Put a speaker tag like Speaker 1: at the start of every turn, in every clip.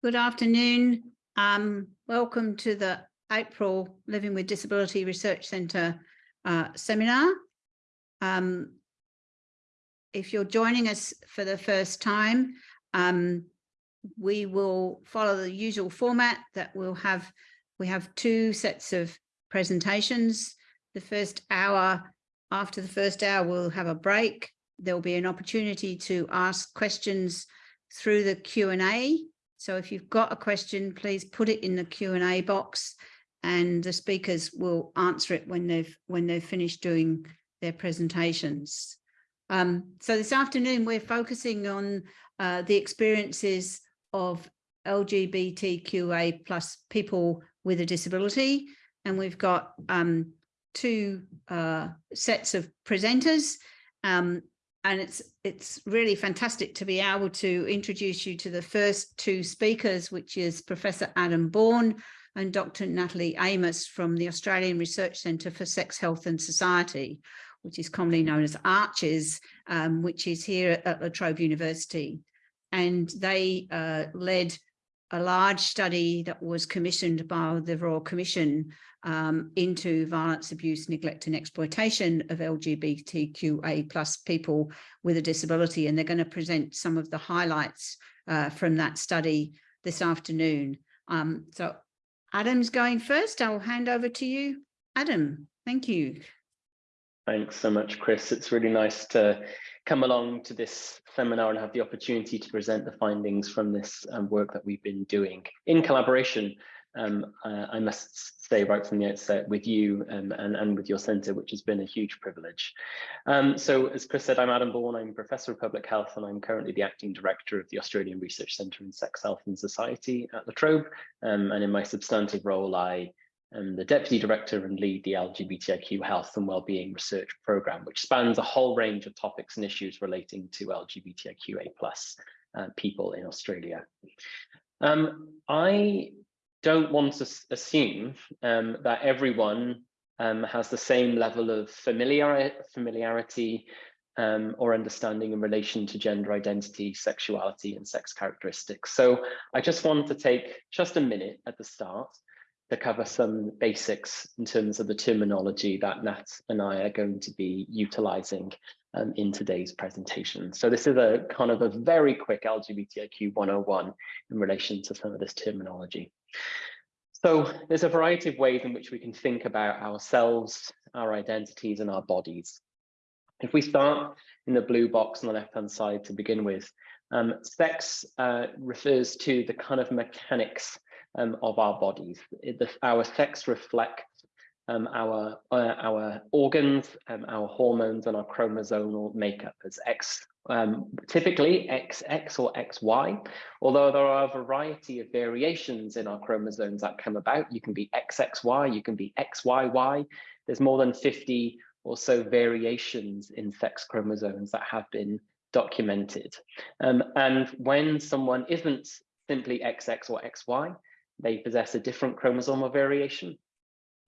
Speaker 1: Good afternoon. Um, welcome to the April Living with Disability Research Centre uh, seminar. Um, if you're joining us for the first time, um, we will follow the usual format that we'll have. We have two sets of presentations. The first hour, after the first hour, we'll have a break. There'll be an opportunity to ask questions through the Q&A. So if you've got a question, please put it in the Q&A box and the speakers will answer it when they've when they've finished doing their presentations. Um, so this afternoon, we're focusing on uh, the experiences of LGBTQA plus people with a disability. And we've got um, two uh, sets of presenters. Um, and it's it's really fantastic to be able to introduce you to the first two speakers, which is Professor Adam Bourne and Dr. Natalie Amos from the Australian Research Centre for Sex, Health and Society, which is commonly known as ARCHES, um, which is here at La Trobe University. And they uh, led a large study that was commissioned by the Royal Commission um, into violence, abuse, neglect and exploitation of LGBTQA plus people with a disability. And they're going to present some of the highlights uh, from that study this afternoon. Um, so Adam's going first. I'll hand over to you. Adam, thank you.
Speaker 2: Thanks so much, Chris. It's really nice to come along to this seminar and have the opportunity to present the findings from this um, work that we've been doing in collaboration, um, uh, I must say right from the outset, with you um, and, and with your centre, which has been a huge privilege. Um, so as Chris said, I'm Adam Bourne, I'm Professor of Public Health and I'm currently the Acting Director of the Australian Research Centre in Sex, Health and Society at La Trobe. Um, and in my substantive role, I I'm the Deputy Director and lead the LGBTIQ Health and Wellbeing Research Programme, which spans a whole range of topics and issues relating to LGBTIQA plus uh, people in Australia. Um, I don't want to assume um, that everyone um, has the same level of familiar familiarity um, or understanding in relation to gender identity, sexuality and sex characteristics. So I just want to take just a minute at the start to cover some basics in terms of the terminology that Nat and I are going to be utilizing um, in today's presentation. So this is a kind of a very quick LGBTIQ 101 in relation to some of this terminology. So there's a variety of ways in which we can think about ourselves, our identities and our bodies. If we start in the blue box on the left-hand side to begin with, um, sex uh, refers to the kind of mechanics um, of our bodies. The, our sex reflects um, our uh, our organs, um, our hormones, and our chromosomal makeup as X, um, typically XX or XY. Although there are a variety of variations in our chromosomes that come about. You can be XXY, you can be XYY. There's more than 50 or so variations in sex chromosomes that have been documented. Um, and when someone isn't simply XX or XY, they possess a different chromosomal variation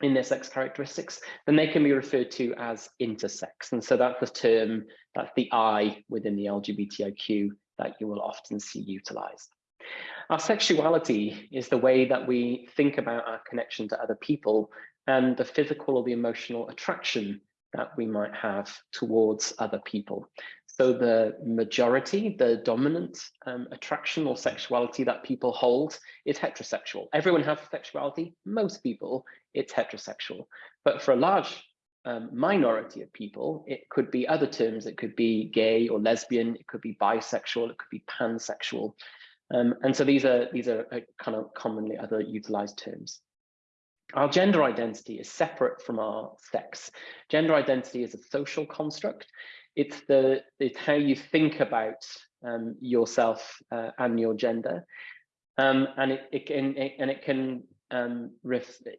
Speaker 2: in their sex characteristics, then they can be referred to as intersex. And so that's the term, that's the I within the LGBTIQ that you will often see utilized. Our sexuality is the way that we think about our connection to other people and the physical or the emotional attraction that we might have towards other people. So the majority, the dominant um, attraction or sexuality that people hold is heterosexual. Everyone has a sexuality, most people, it's heterosexual. But for a large um, minority of people, it could be other terms. It could be gay or lesbian, it could be bisexual, it could be pansexual. Um, and so these are, these are uh, kind of commonly other utilized terms. Our gender identity is separate from our sex. Gender identity is a social construct it's the it's how you think about um, yourself uh, and your gender, um, and it, it can it, and it can um,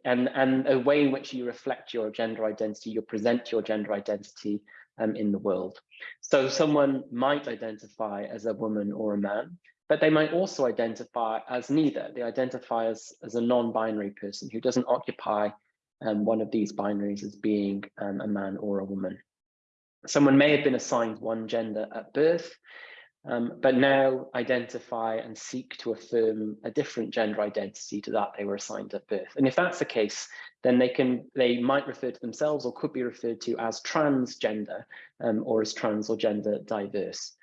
Speaker 2: and and a way in which you reflect your gender identity, you present your gender identity um, in the world. So someone might identify as a woman or a man, but they might also identify as neither. They identify as as a non-binary person who doesn't occupy um, one of these binaries as being um, a man or a woman. Someone may have been assigned one gender at birth, um, but now identify and seek to affirm a different gender identity to that they were assigned at birth. And if that's the case, then they can they might refer to themselves or could be referred to as transgender um, or as trans or gender diverse.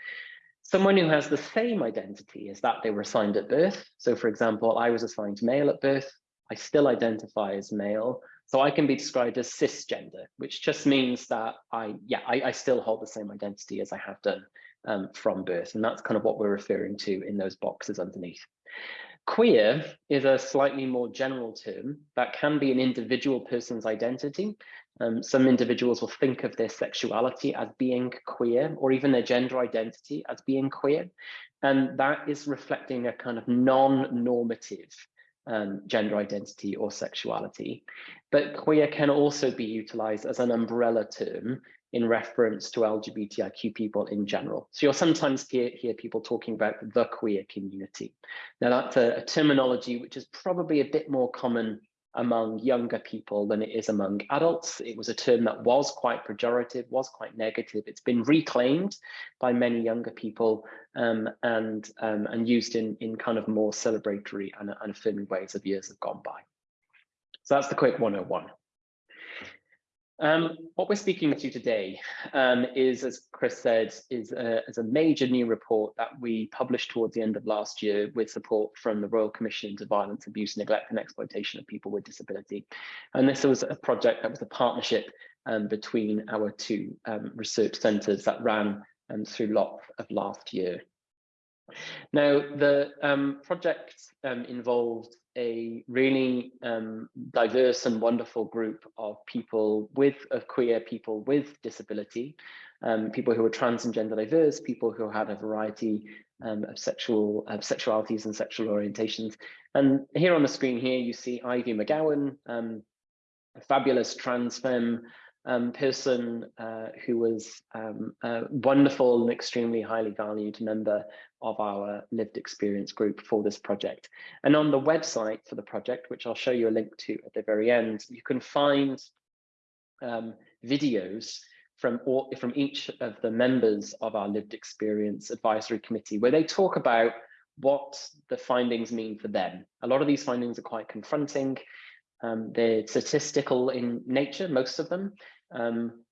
Speaker 2: Someone who has the same identity as that they were assigned at birth. So for example, I was assigned male at birth. I still identify as male. So I can be described as cisgender, which just means that I, yeah, I, I still hold the same identity as I have done um, from birth. And that's kind of what we're referring to in those boxes underneath. Queer is a slightly more general term that can be an individual person's identity. Um, some individuals will think of their sexuality as being queer or even their gender identity as being queer. And that is reflecting a kind of non-normative um, gender identity or sexuality. But queer can also be utilized as an umbrella term in reference to LGBTIQ people in general. So you'll sometimes hear, hear people talking about the queer community. Now that's a, a terminology which is probably a bit more common among younger people than it is among adults. It was a term that was quite pejorative, was quite negative. It's been reclaimed by many younger people um, and, um, and used in, in kind of more celebratory and, and affirming ways of years have gone by. So that's the quick 101. Um, what we're speaking to you today um, is, as Chris said, is a, is a, major new report that we published towards the end of last year with support from the Royal Commission into Violence, Abuse, Neglect and Exploitation of People with Disability. And this was a project that was a partnership um, between our two um, research centres that ran um, through lot of last year. Now, the um, project involved a really um, diverse and wonderful group of people with of queer people with disability, um, people who are trans and gender diverse, people who had a variety um, of sexual of sexualities and sexual orientations. And here on the screen here, you see Ivy McGowan, um, a fabulous trans femme um, person uh, who was um, a wonderful and extremely highly valued member of our lived experience group for this project. And on the website for the project, which I'll show you a link to at the very end, you can find um, videos from, all, from each of the members of our lived experience advisory committee, where they talk about what the findings mean for them. A lot of these findings are quite confronting. Um, they're statistical in nature, most of them, um,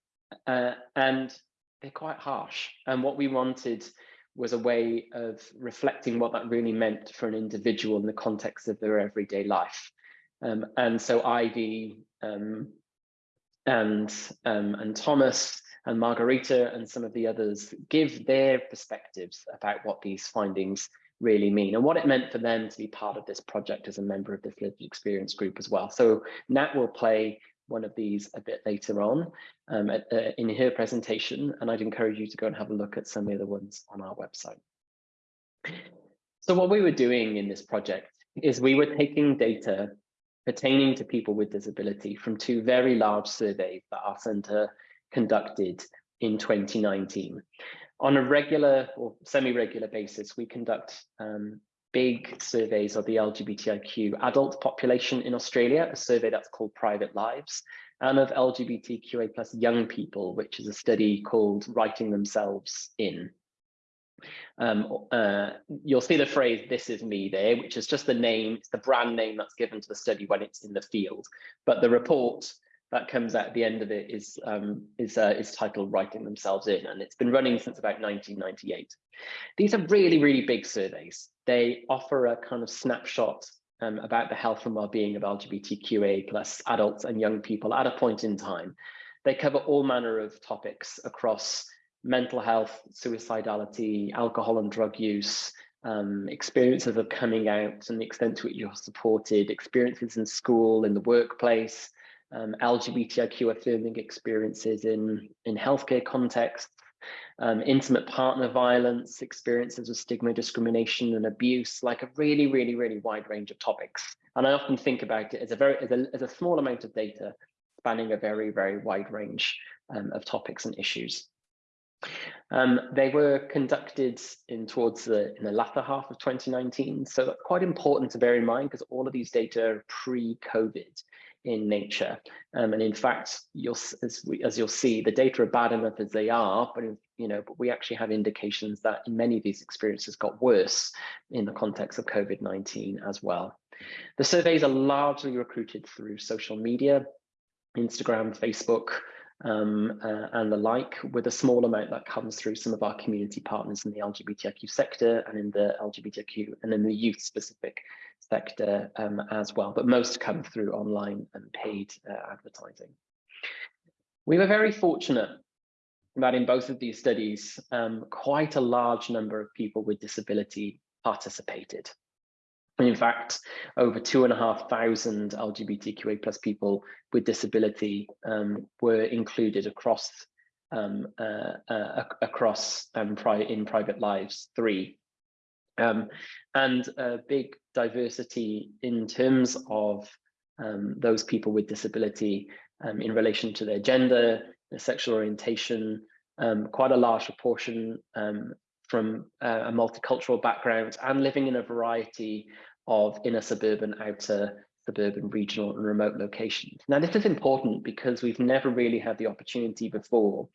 Speaker 2: uh, and they're quite harsh. And what we wanted was a way of reflecting what that really meant for an individual in the context of their everyday life. Um, and so Ivy um, and, um, and Thomas and Margarita and some of the others give their perspectives about what these findings really mean and what it meant for them to be part of this project as a member of this lived experience group as well. So Nat will play one of these a bit later on um, at, uh, in her presentation, and I'd encourage you to go and have a look at some of the other ones on our website. So what we were doing in this project is we were taking data pertaining to people with disability from two very large surveys that our centre conducted in 2019 on a regular or semi-regular basis, we conduct um, big surveys of the LGBTIQ adult population in Australia, a survey that's called Private Lives, and of LGBTQA plus young people, which is a study called Writing Themselves In. Um, uh, you'll see the phrase, this is me there, which is just the name, it's the brand name that's given to the study when it's in the field. But the report that comes out at the end of it is um, is uh, is titled "Writing Themselves In," and it's been running since about 1998. These are really really big surveys. They offer a kind of snapshot um, about the health and well-being of LGBTQA plus adults and young people at a point in time. They cover all manner of topics across mental health, suicidality, alcohol and drug use, um, experiences of coming out and the extent to which you're supported, experiences in school, in the workplace, um, LGBTIQ affirming experiences in, in healthcare contexts, um, intimate partner violence, experiences of stigma, discrimination and abuse, like a really, really, really wide range of topics. And I often think about it as a very, as a, as a small amount of data spanning a very, very wide range um, of topics and issues. Um, they were conducted in towards the in the latter half of 2019, so quite important to bear in mind because all of these data are pre-COVID in nature. Um, and in fact, you'll as, we, as you'll see, the data are bad enough as they are, but you know, but we actually have indications that in many of these experiences got worse in the context of COVID-19 as well. The surveys are largely recruited through social media, Instagram, Facebook, um, uh, and the like, with a small amount that comes through some of our community partners in the LGBTIQ sector and in the LGBTIQ and in the youth specific sector um, as well, but most come through online and paid uh, advertising. We were very fortunate that in both of these studies, um, quite a large number of people with disability participated. In fact, over two and a half thousand LGBTQA plus people with disability um, were included across um, uh, uh, across um, pri in private lives three. Um, and a big diversity in terms of um, those people with disability um, in relation to their gender, their sexual orientation, quite a large proportion from uh, a multicultural background and living in a variety of inner suburban, outer suburban, regional and remote locations. Now, this is important because we've never really had the opportunity before,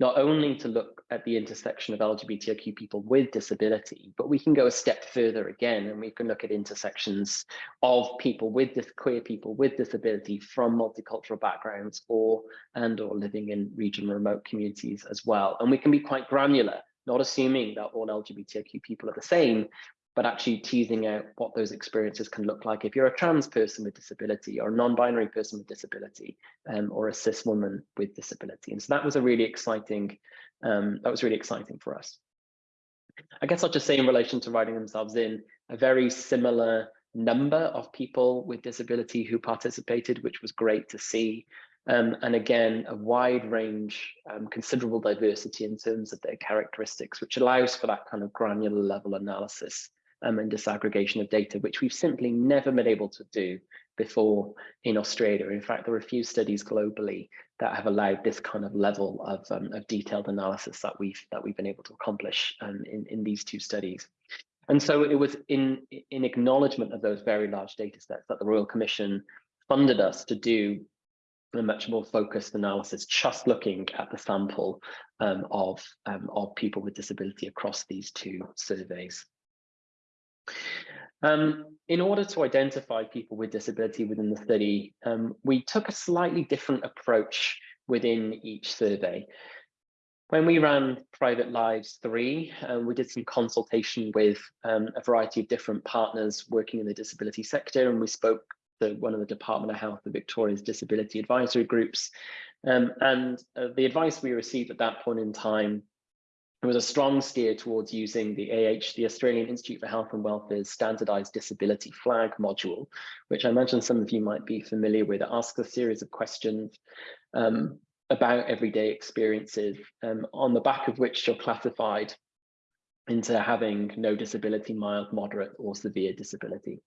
Speaker 2: not only to look at the intersection of LGBTIQ people with disability, but we can go a step further again, and we can look at intersections of people with this queer people with disability from multicultural backgrounds or and or living in regional remote communities as well. And we can be quite granular not assuming that all LGBTIQ people are the same, but actually teasing out what those experiences can look like if you're a trans person with disability or a non-binary person with disability um, or a cis woman with disability. And so that was a really exciting, um, that was really exciting for us. I guess I'll just say in relation to writing themselves in, a very similar number of people with disability who participated, which was great to see. Um, and again, a wide range, um, considerable diversity in terms of their characteristics, which allows for that kind of granular level analysis um, and disaggregation of data, which we've simply never been able to do before in Australia. In fact, there are a few studies globally that have allowed this kind of level of, um, of detailed analysis that we've that we've been able to accomplish um, in, in these two studies. And so it was in, in acknowledgement of those very large data sets that the Royal Commission funded us to do a much more focused analysis, just looking at the sample um, of, um, of people with disability across these two surveys. Um, in order to identify people with disability within the study, um, we took a slightly different approach within each survey. When we ran Private Lives 3, um, we did some consultation with um, a variety of different partners working in the disability sector, and we spoke to one of the Department of Health of Victoria's disability advisory groups. Um, and uh, the advice we received at that point in time there was a strong steer towards using the AH, the Australian Institute for Health and Welfare's standardized disability flag module, which I imagine some of you might be familiar with. It asks a series of questions um, about everyday experiences, um, on the back of which you're classified into having no disability, mild, moderate, or severe disability.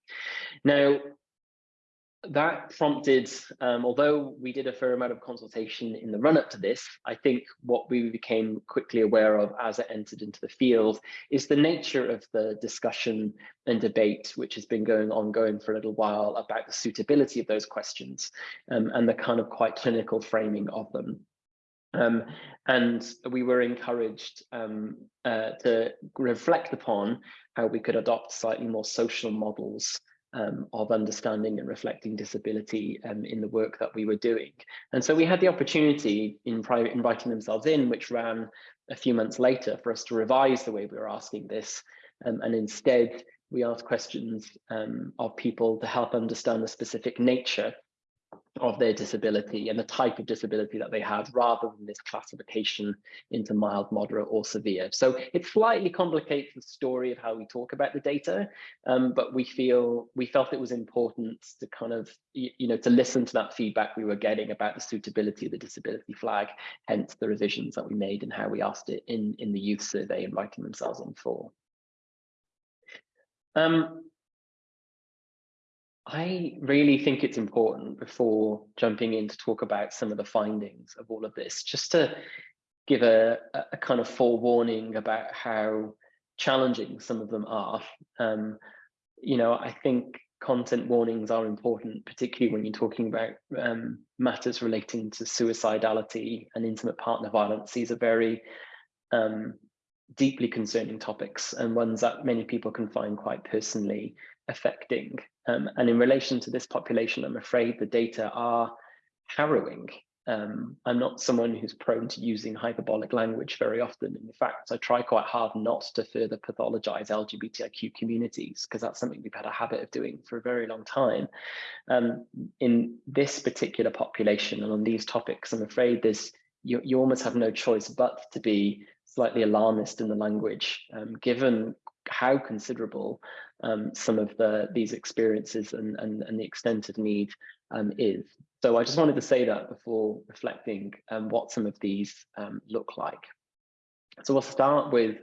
Speaker 2: Now, that prompted, um, although we did a fair amount of consultation in the run up to this, I think what we became quickly aware of as it entered into the field is the nature of the discussion and debate, which has been going ongoing for a little while about the suitability of those questions um, and the kind of quite clinical framing of them. Um, and we were encouraged um, uh, to reflect upon how we could adopt slightly more social models um, of understanding and reflecting disability um, in the work that we were doing. And so we had the opportunity in private in Writing Themselves In, which ran a few months later for us to revise the way we were asking this. Um, and instead, we asked questions um, of people to help understand the specific nature of their disability and the type of disability that they had rather than this classification into mild, moderate or severe. So it slightly complicates the story of how we talk about the data, um, but we feel we felt it was important to kind of, you know, to listen to that feedback we were getting about the suitability of the disability flag, hence the revisions that we made and how we asked it in, in the youth survey in Writing Themselves In for. Um, I really think it's important before jumping in to talk about some of the findings of all of this, just to give a, a kind of forewarning about how challenging some of them are. Um, you know, I think content warnings are important, particularly when you're talking about um, matters relating to suicidality and intimate partner violence. These are very um, deeply concerning topics and ones that many people can find quite personally affecting. Um, and in relation to this population, I'm afraid the data are harrowing. Um, I'm not someone who's prone to using hyperbolic language very often. In fact, I try quite hard not to further pathologize LGBTIQ communities because that's something we've had a habit of doing for a very long time. Um, in this particular population and on these topics, I'm afraid there's you, you almost have no choice but to be slightly alarmist in the language, um, given how considerable um, some of the these experiences and, and, and the extent of need um, is. So I just wanted to say that before reflecting um, what some of these um, look like. So we'll start with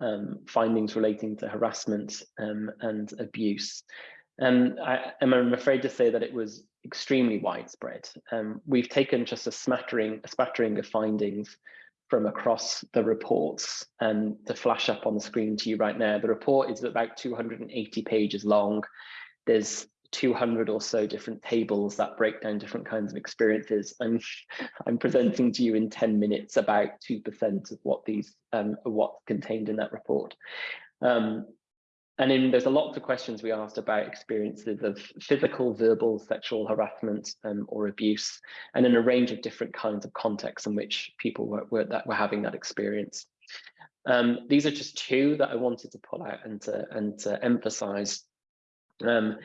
Speaker 2: um, findings relating to harassment um, and abuse. And I, I'm afraid to say that it was extremely widespread. We've taken just a smattering, a spattering of findings from across the reports and to flash up on the screen to you right now. The report is about 280 pages long. There's 200 or so different tables that break down different kinds of experiences. And I'm presenting to you in 10 minutes about 2% of what these, um, what's contained in that report. Um, and in, there's a lot of questions we asked about experiences of physical, verbal, sexual harassment um, or abuse, and in a range of different kinds of contexts in which people were, were that were having that experience. Um, these are just two that I wanted to pull out and to, and to emphasize. Um,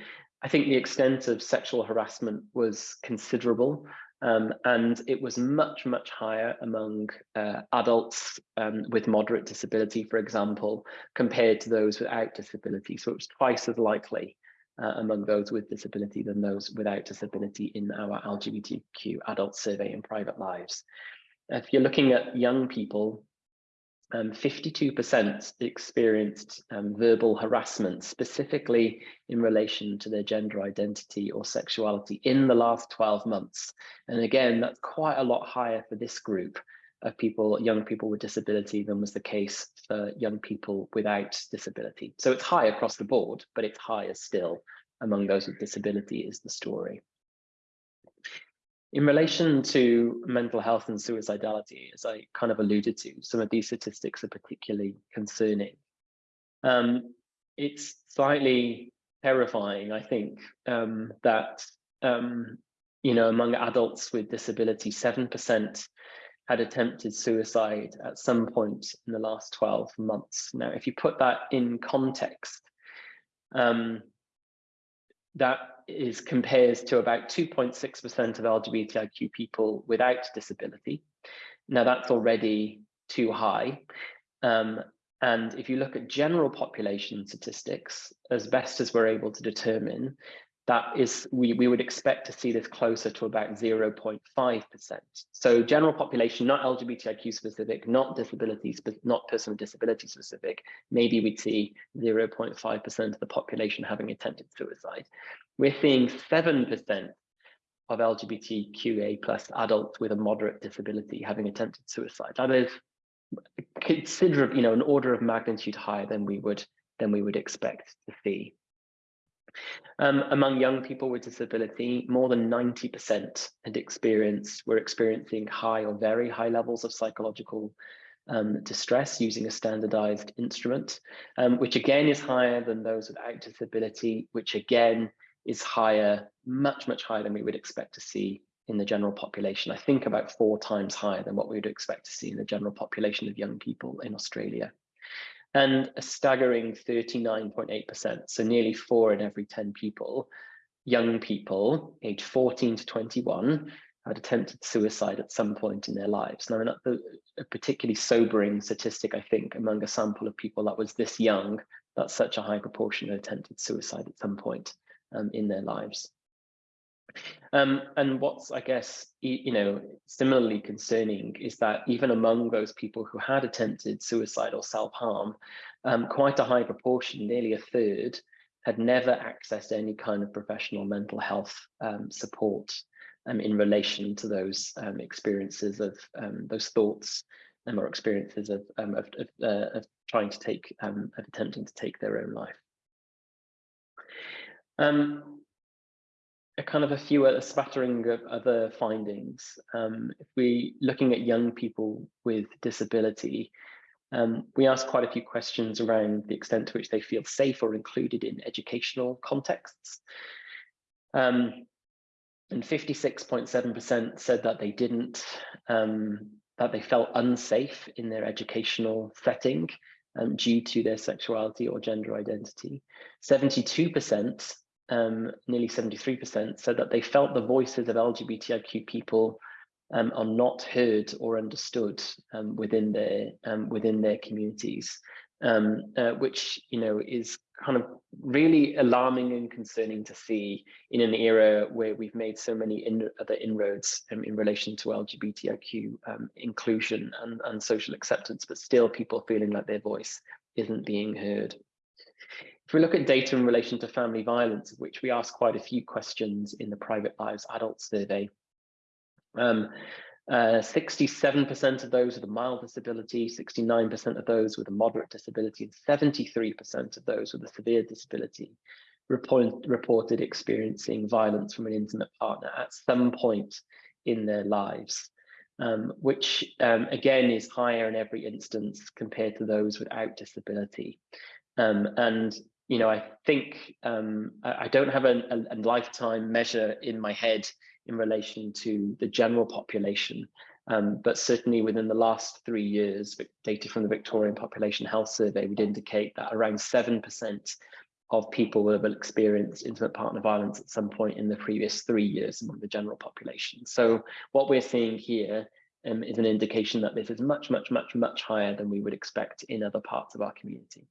Speaker 2: I think the extent of sexual harassment was considerable. Um, and it was much, much higher among uh, adults um, with moderate disability, for example, compared to those without disability. So it was twice as likely uh, among those with disability than those without disability in our LGBTQ adult survey in private lives. If you're looking at young people, 52% um, experienced um, verbal harassment, specifically in relation to their gender identity or sexuality in the last 12 months. And again, that's quite a lot higher for this group of people, young people with disability than was the case for young people without disability. So it's high across the board, but it's higher still among those with disability is the story. In relation to mental health and suicidality, as I kind of alluded to, some of these statistics are particularly concerning. Um, it's slightly terrifying, I think, um, that um, you know among adults with disability, seven percent had attempted suicide at some point in the last 12 months. Now, if you put that in context, um, that is compares to about 2.6% of LGBTIQ people without disability. Now that's already too high. Um, and if you look at general population statistics, as best as we're able to determine, that is, we, we would expect to see this closer to about 0.5%. So general population, not LGBTIQ specific, not disability, not person with disability specific, maybe we'd see 0.5% of the population having attempted suicide. We're seeing 7% of LGBTQA plus adults with a moderate disability having attempted suicide. That is considerable, you know, an order of magnitude higher than we would than we would expect to see. Um, among young people with disability, more than 90% had experienced, were experiencing high or very high levels of psychological um, distress using a standardized instrument, um, which again is higher than those without disability, which again is higher, much, much higher than we would expect to see in the general population. I think about four times higher than what we would expect to see in the general population of young people in Australia and a staggering 39.8%, so nearly four in every 10 people, young people aged 14 to 21 had attempted suicide at some point in their lives. Now, a particularly sobering statistic, I think, among a sample of people that was this young, that such a high proportion had attempted suicide at some point um, in their lives. Um, and what's, I guess, you know, similarly concerning is that even among those people who had attempted suicide or self-harm, um, quite a high proportion, nearly a third, had never accessed any kind of professional mental health um, support um, in relation to those um, experiences of um, those thoughts or experiences of, of, of, uh, of, trying to take, of attempting to take their own life. A kind of a few a spattering of other findings. Um, if we looking at young people with disability, um, we asked quite a few questions around the extent to which they feel safe or included in educational contexts. Um, and 56.7% said that they didn't, um, that they felt unsafe in their educational setting um, due to their sexuality or gender identity. 72%, um, nearly 73%, said that they felt the voices of LGBTIQ people um, are not heard or understood um, within their um, within their communities, um, uh, which you know is kind of really alarming and concerning to see in an era where we've made so many in, other inroads um, in relation to LGBTIQ inclusion and, and social acceptance, but still people feeling like their voice isn't being heard. If we look at data in relation to family violence, which we asked quite a few questions in the Private Lives Adult Survey, 67% um, uh, of those with a mild disability, 69% of those with a moderate disability, and 73% of those with a severe disability report, reported experiencing violence from an intimate partner at some point in their lives, um, which um, again is higher in every instance compared to those without disability. Um, and you know, I think um, I, don't have a, a, a lifetime measure in my head in relation to the general population. Um, but certainly within the last three years, data from the Victorian Population Health Survey would indicate that around 7% of people will have experienced intimate partner violence at some point in the previous three years among the general population. So what we're seeing here um, is an indication that this is much, much, much, much higher than we would expect in other parts of our community.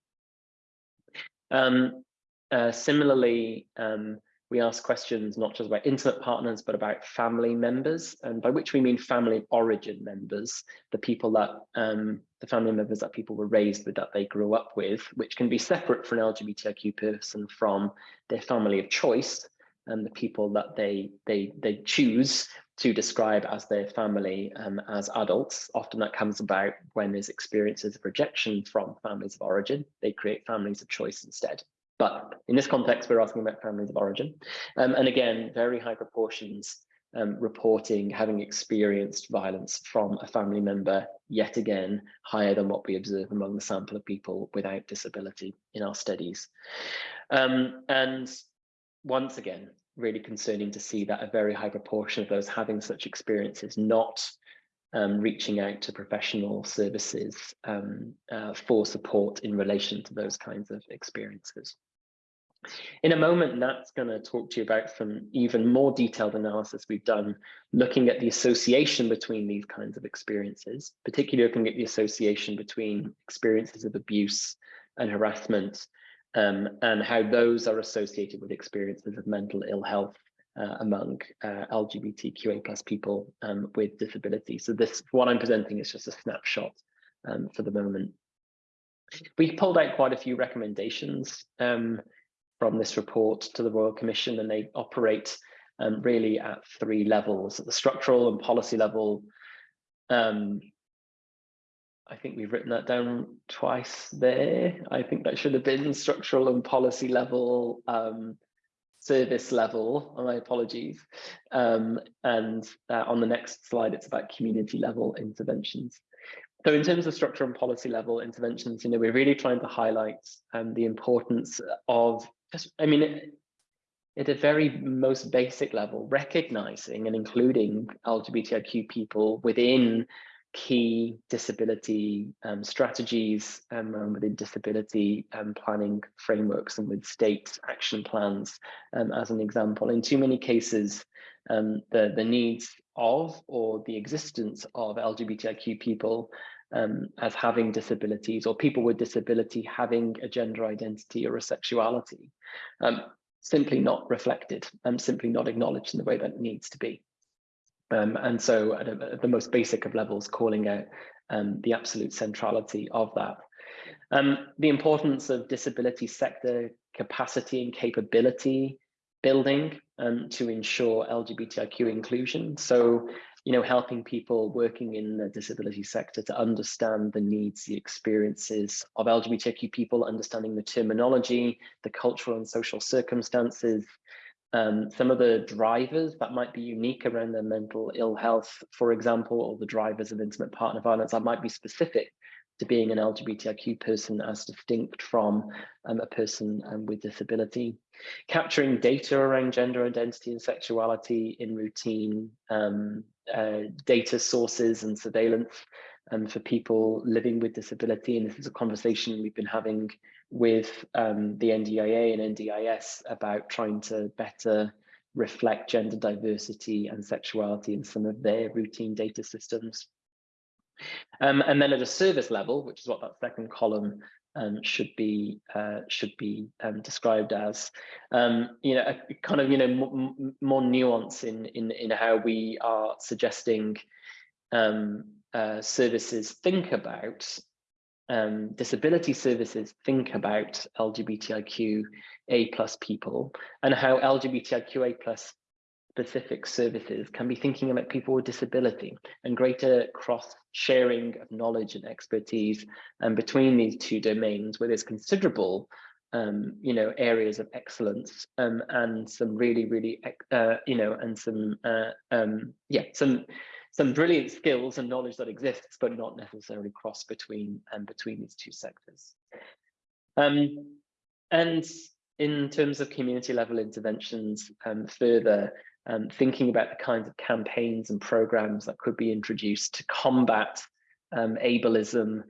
Speaker 2: Um, uh, similarly, um, we ask questions not just about intimate partners, but about family members, and by which we mean family origin members, the people that, um, the family members that people were raised with, that they grew up with, which can be separate for an LGBTIQ person from their family of choice and the people that they, they, they choose to describe as their family um, as adults. Often that comes about when there's experiences of rejection from families of origin. They create families of choice instead. But in this context, we're asking about families of origin. Um, and again, very high proportions um, reporting having experienced violence from a family member, yet again, higher than what we observe among the sample of people without disability in our studies. Um, and once again, really concerning to see that a very high proportion of those having such experiences not um, reaching out to professional services um, uh, for support in relation to those kinds of experiences. In a moment, Nat's going to talk to you about some even more detailed analysis we've done, looking at the association between these kinds of experiences, particularly looking at the association between experiences of abuse and harassment, um, and how those are associated with experiences of mental ill health uh, among uh, LGBTQA plus people um, with disability. So this, what I'm presenting is just a snapshot um, for the moment. We pulled out quite a few recommendations um, from this report to the Royal Commission, and they operate um, really at three levels, at the structural and policy level. I think we've written that down twice there. I think that should have been structural and policy level, um, service level, my apologies. Um, and uh, on the next slide, it's about community level interventions. So in terms of structure and policy level interventions, you know, we're really trying to highlight um, the importance of just, I mean, at a very most basic level, recognizing and including LGBTIQ people within key disability um, strategies um, within disability um, planning frameworks and with state action plans um, as an example. In too many cases, um, the, the needs of or the existence of LGBTIQ people um, as having disabilities or people with disability having a gender identity or a sexuality um, simply not reflected and simply not acknowledged in the way that it needs to be. Um, and so at, a, at, the most basic of levels, calling out um, the absolute centrality of that. Um, the importance of disability sector capacity and capability building um, to ensure LGBTIQ inclusion. So you know, helping people working in the disability sector to understand the needs, the experiences of LGBTQ people, understanding the terminology, the cultural and social circumstances, um, some of the drivers that might be unique around their mental ill health, for example, or the drivers of intimate partner violence that might be specific to being an LGBTIQ person as distinct from um, a person um, with disability. Capturing data around gender identity and sexuality in routine um, uh, data sources and surveillance um, for people living with disability. And this is a conversation we've been having with um, the NDIA and NDIS about trying to better reflect gender diversity and sexuality in some of their routine data systems. Um, and then at a service level, which is what that second column um, should be uh, should be um, described as, um, you know, a kind of you know more nuance in in in how we are suggesting um, uh, services think about um, disability services think about LGBTIQ A plus people and how LGBTIQA plus specific services can be thinking about people with disability and greater cross sharing of knowledge and expertise and um, between these two domains where there's considerable um, you know areas of excellence um, and some really really uh, you know and some uh, um, yeah some some brilliant skills and knowledge that exists but not necessarily cross between and um, between these two sectors. Um, and in terms of community level interventions um, further um, thinking about the kinds of campaigns and programs that could be introduced to combat um, ableism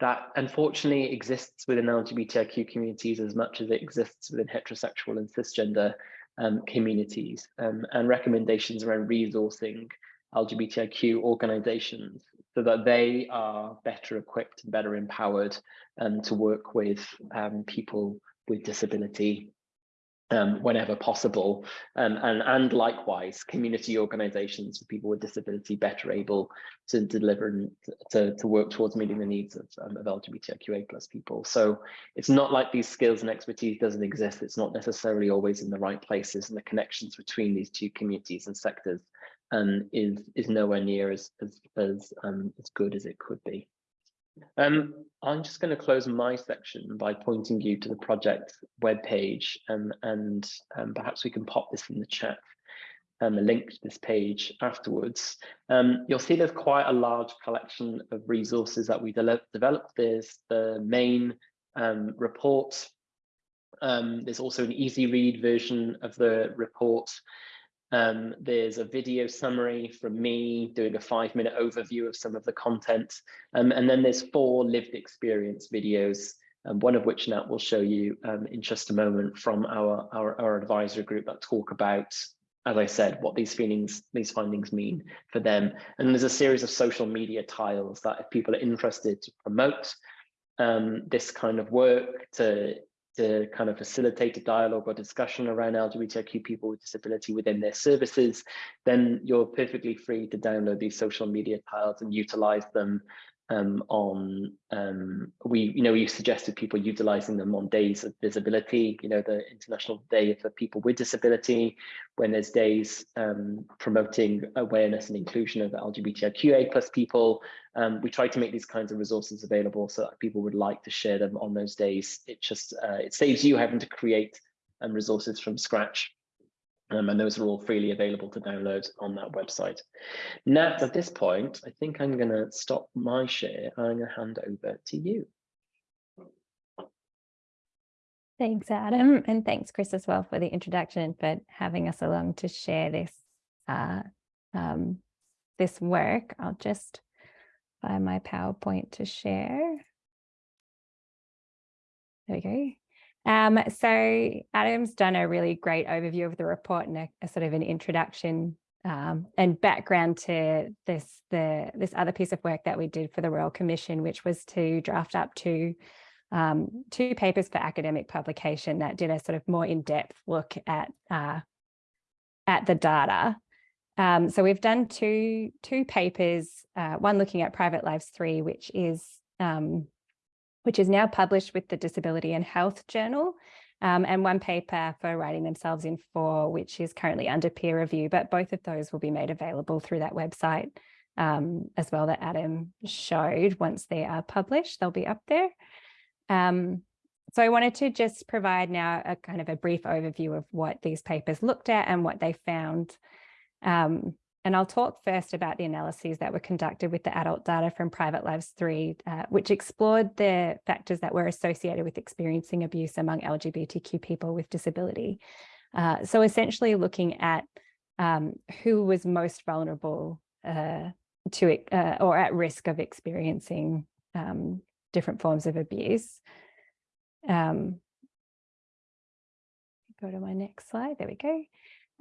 Speaker 2: that unfortunately exists within LGBTIQ communities as much as it exists within heterosexual and cisgender um, communities um, and recommendations around resourcing LGBTIQ organizations so that they are better equipped and better empowered um, to work with um, people with disability um, whenever possible. Um, and, and likewise, community organizations for people with disability better able to deliver and to, to work towards meeting the needs of, um, of LGBTQA plus people. So it's not like these skills and expertise doesn't exist. It's not necessarily always in the right places and the connections between these two communities and sectors um, is, is nowhere near as, as, as, um, as good as it could be. Um, I'm just going to close my section by pointing you to the project webpage um, and um, perhaps we can pop this in the chat um, a link to this page afterwards. Um, you'll see there's quite a large collection of resources that we de developed. There's the main um, report. There's also an easy read version of the report. Um, there's a video summary from me doing a five minute overview of some of the content. Um, and then there's four lived experience videos, um, one of which Nat will show you um, in just a moment from our, our, our advisory group that talk about, as I said, what these feelings, these findings mean for them. And there's a series of social media tiles that if people are interested to promote um, this kind of work, to to kind of facilitate a dialogue or discussion around LGBTQ people with disability within their services, then you're perfectly free to download these social media tiles and utilize them um, on um, we you know we suggested people utilizing them on days of visibility you know the international day for people with disability when there's days um, promoting awareness and inclusion of lgbtiqa plus people. Um, we try to make these kinds of resources available so that people would like to share them on those days. It just uh, it saves you having to create um, resources from scratch um, and those are all freely available to download on that website. Nat, at this point, I think I'm going to stop my share. and I'm going to hand over to you.
Speaker 3: Thanks, Adam, and thanks, Chris, as well for the introduction for having us along to share this uh, um, this work. I'll just find my PowerPoint to share. There we go. Um, so Adam's done a really great overview of the report and a, a sort of an introduction um, and background to this the this other piece of work that we did for the Royal Commission, which was to draft up two um, two papers for academic publication that did a sort of more in-depth look at uh, at the data. Um, so we've done two two papers, uh, one looking at private lives three, which is um, which is now published with the Disability and Health Journal. um, and one paper for writing themselves in for, which is currently under peer review, but both of those will be made available through that website um, as well that Adam showed. Once they are published, they'll be up there. Um, so I wanted to just provide now a kind of a brief overview of what these papers looked at and what they found. Um, and I'll talk first about the analyses that were conducted with the adult data from Private Lives 3, uh, which explored the factors that were associated with experiencing abuse among LGBTQ people with disability. Uh, so essentially looking at um, who was most vulnerable uh, to uh, or at risk of experiencing um, different forms of abuse. Um, go to my next slide. There we go.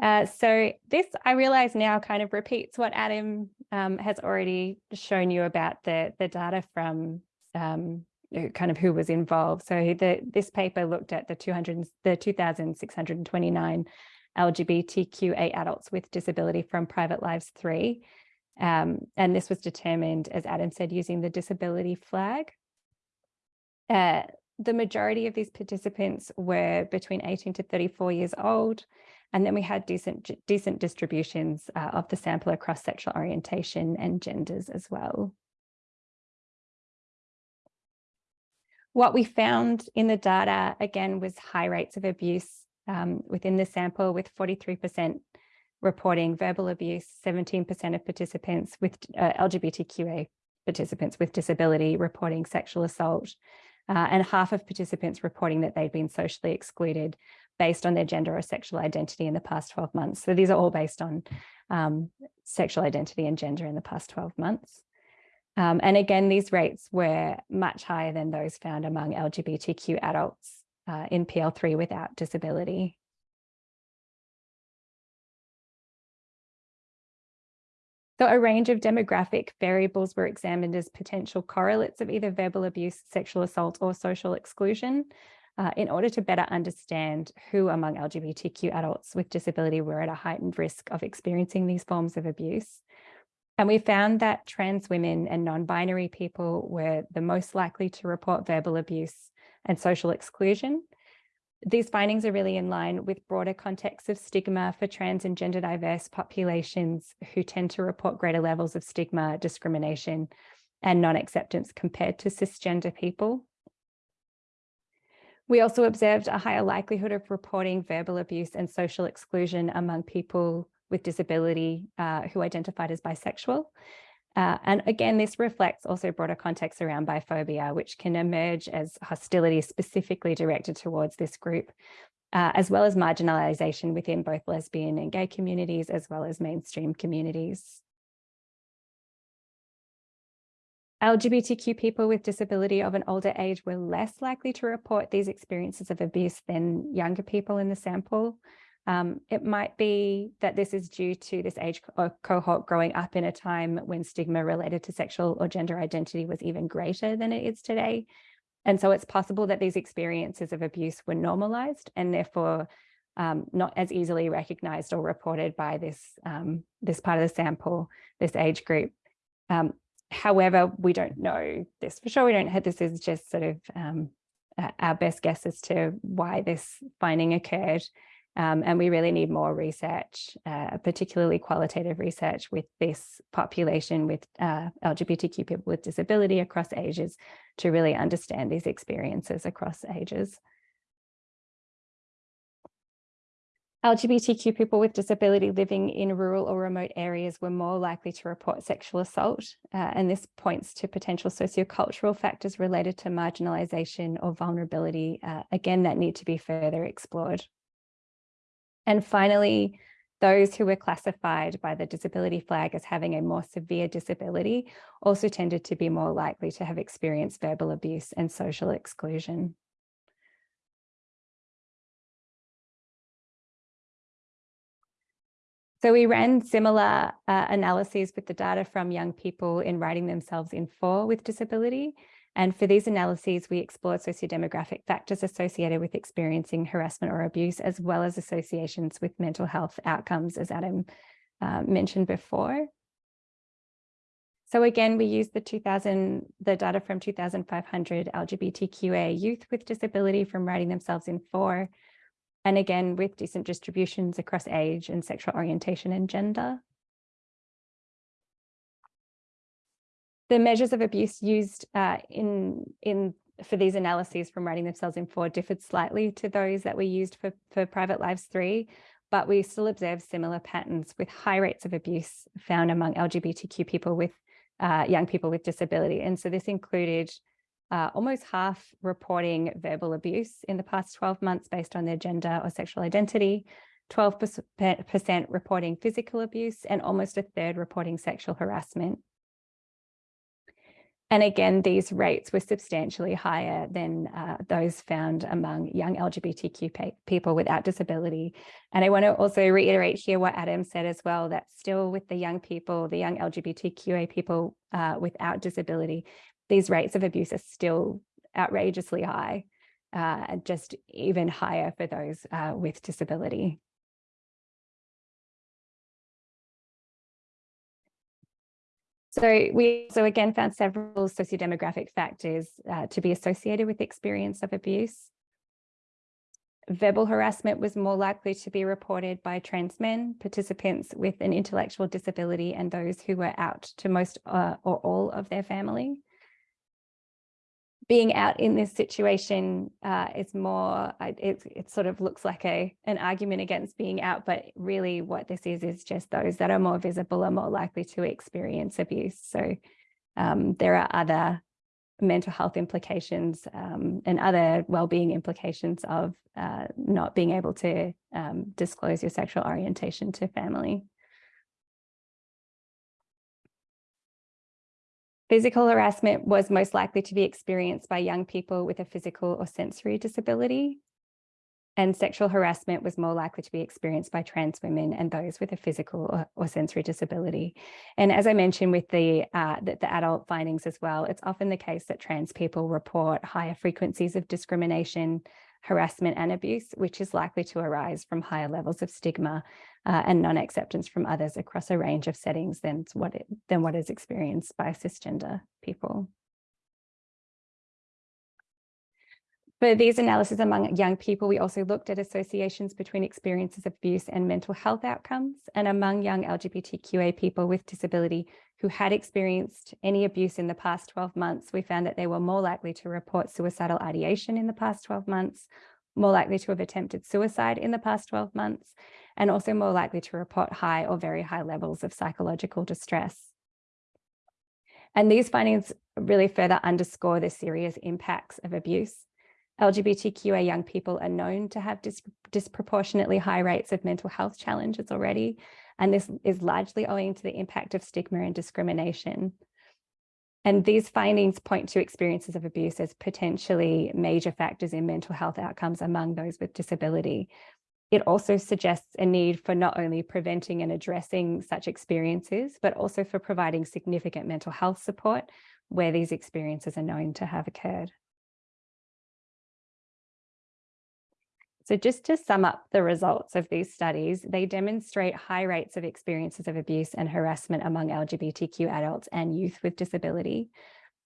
Speaker 3: Uh, so this, I realize now kind of repeats what Adam um, has already shown you about the, the data from um, kind of who was involved. So the, this paper looked at the 200, the 2,629 LGBTQA adults with disability from Private Lives 3. Um, and this was determined, as Adam said, using the disability flag. Uh, the majority of these participants were between 18 to 34 years old. And then we had decent, decent distributions uh, of the sample across sexual orientation and genders as well. What we found in the data, again, was high rates of abuse um, within the sample with 43% reporting verbal abuse, 17% of participants with uh, LGBTQA participants with disability reporting sexual assault, uh, and half of participants reporting that they'd been socially excluded based on their gender or sexual identity in the past 12 months. So these are all based on um, sexual identity and gender in the past 12 months. Um, and again, these rates were much higher than those found among LGBTQ adults uh, in PL3 without disability. So a range of demographic variables were examined as potential correlates of either verbal abuse, sexual assault or social exclusion uh, in order to better understand who among LGBTQ adults with disability were at a heightened risk of experiencing these forms of abuse. And we found that trans women and non-binary people were the most likely to report verbal abuse and social exclusion, these findings are really in line with broader contexts of stigma for trans and gender diverse populations who tend to report greater levels of stigma, discrimination, and non-acceptance compared to cisgender people. We also observed a higher likelihood of reporting verbal abuse and social exclusion among people with disability uh, who identified as bisexual, uh, and again, this reflects also broader context around biphobia, which can emerge as hostility specifically directed towards this group, uh, as well as marginalization within both lesbian and gay communities, as well as mainstream communities. LGBTQ people with disability of an older age were less likely to report these experiences of abuse than younger people in the sample. Um, it might be that this is due to this age co cohort growing up in a time when stigma related to sexual or gender identity was even greater than it is today. And so it's possible that these experiences of abuse were normalized and therefore um, not as easily recognized or reported by this, um, this part of the sample, this age group. Um, however, we don't know this for sure. We don't have this is just sort of um, our best guess as to why this finding occurred. Um, and we really need more research, uh, particularly qualitative research with this population with uh, LGBTQ people with disability across ages to really understand these experiences across ages. LGBTQ people with disability living in rural or remote areas were more likely to report sexual assault, uh, and this points to potential sociocultural factors related to marginalisation or vulnerability, uh, again, that need to be further explored. And finally, those who were classified by the disability flag as having a more severe disability also tended to be more likely to have experienced verbal abuse and social exclusion. So we ran similar uh, analyses with the data from young people in Writing Themselves In for with disability and for these analyses, we explored sociodemographic factors associated with experiencing harassment or abuse, as well as associations with mental health outcomes, as Adam uh, mentioned before. So again, we used the 2000, the data from 2,500 LGBTQA youth with disability from Writing Themselves In four, and again, with decent distributions across age and sexual orientation and gender. The measures of abuse used uh, in, in for these analyses from Writing Themselves In four differed slightly to those that we used for, for Private Lives 3, but we still observe similar patterns with high rates of abuse found among LGBTQ people with uh, young people with disability. And so this included uh, almost half reporting verbal abuse in the past 12 months based on their gender or sexual identity, 12% reporting physical abuse, and almost a third reporting sexual harassment. And again, these rates were substantially higher than uh, those found among young LGBTQ people without disability. And I want to also reiterate here what Adam said as well, that still with the young people, the young LGBTQA people uh, without disability, these rates of abuse are still outrageously high, uh, just even higher for those uh, with disability. So we also again found several sociodemographic factors uh, to be associated with experience of abuse. Verbal harassment was more likely to be reported by trans men, participants with an intellectual disability and those who were out to most uh, or all of their family being out in this situation uh, is more, it, it sort of looks like a an argument against being out, but really what this is, is just those that are more visible are more likely to experience abuse. So um, there are other mental health implications um, and other well-being implications of uh, not being able to um, disclose your sexual orientation to family. Physical harassment was most likely to be experienced by young people with a physical or sensory disability. And sexual harassment was more likely to be experienced by trans women and those with a physical or, or sensory disability. And as I mentioned with the, uh, the, the adult findings as well, it's often the case that trans people report higher frequencies of discrimination, harassment and abuse, which is likely to arise from higher levels of stigma uh, and non-acceptance from others across a range of settings than what, it, than what is experienced by cisgender people. For these analyses among young people, we also looked at associations between experiences of abuse and mental health outcomes. And among young LGBTQA people with disability who had experienced any abuse in the past 12 months, we found that they were more likely to report suicidal ideation in the past 12 months, more likely to have attempted suicide in the past 12 months, and also more likely to report high or very high levels of psychological distress. And these findings really further underscore the serious impacts of abuse LGBTQA young people are known to have dis disproportionately high rates of mental health challenges already, and this is largely owing to the impact of stigma and discrimination. And these findings point to experiences of abuse as potentially major factors in mental health outcomes among those with disability. It also suggests a need for not only preventing and addressing such experiences, but also for providing significant mental health support where these experiences are known to have occurred. So just to sum up the results of these studies, they demonstrate high rates of experiences of abuse and harassment among LGBTQ adults and youth with disability.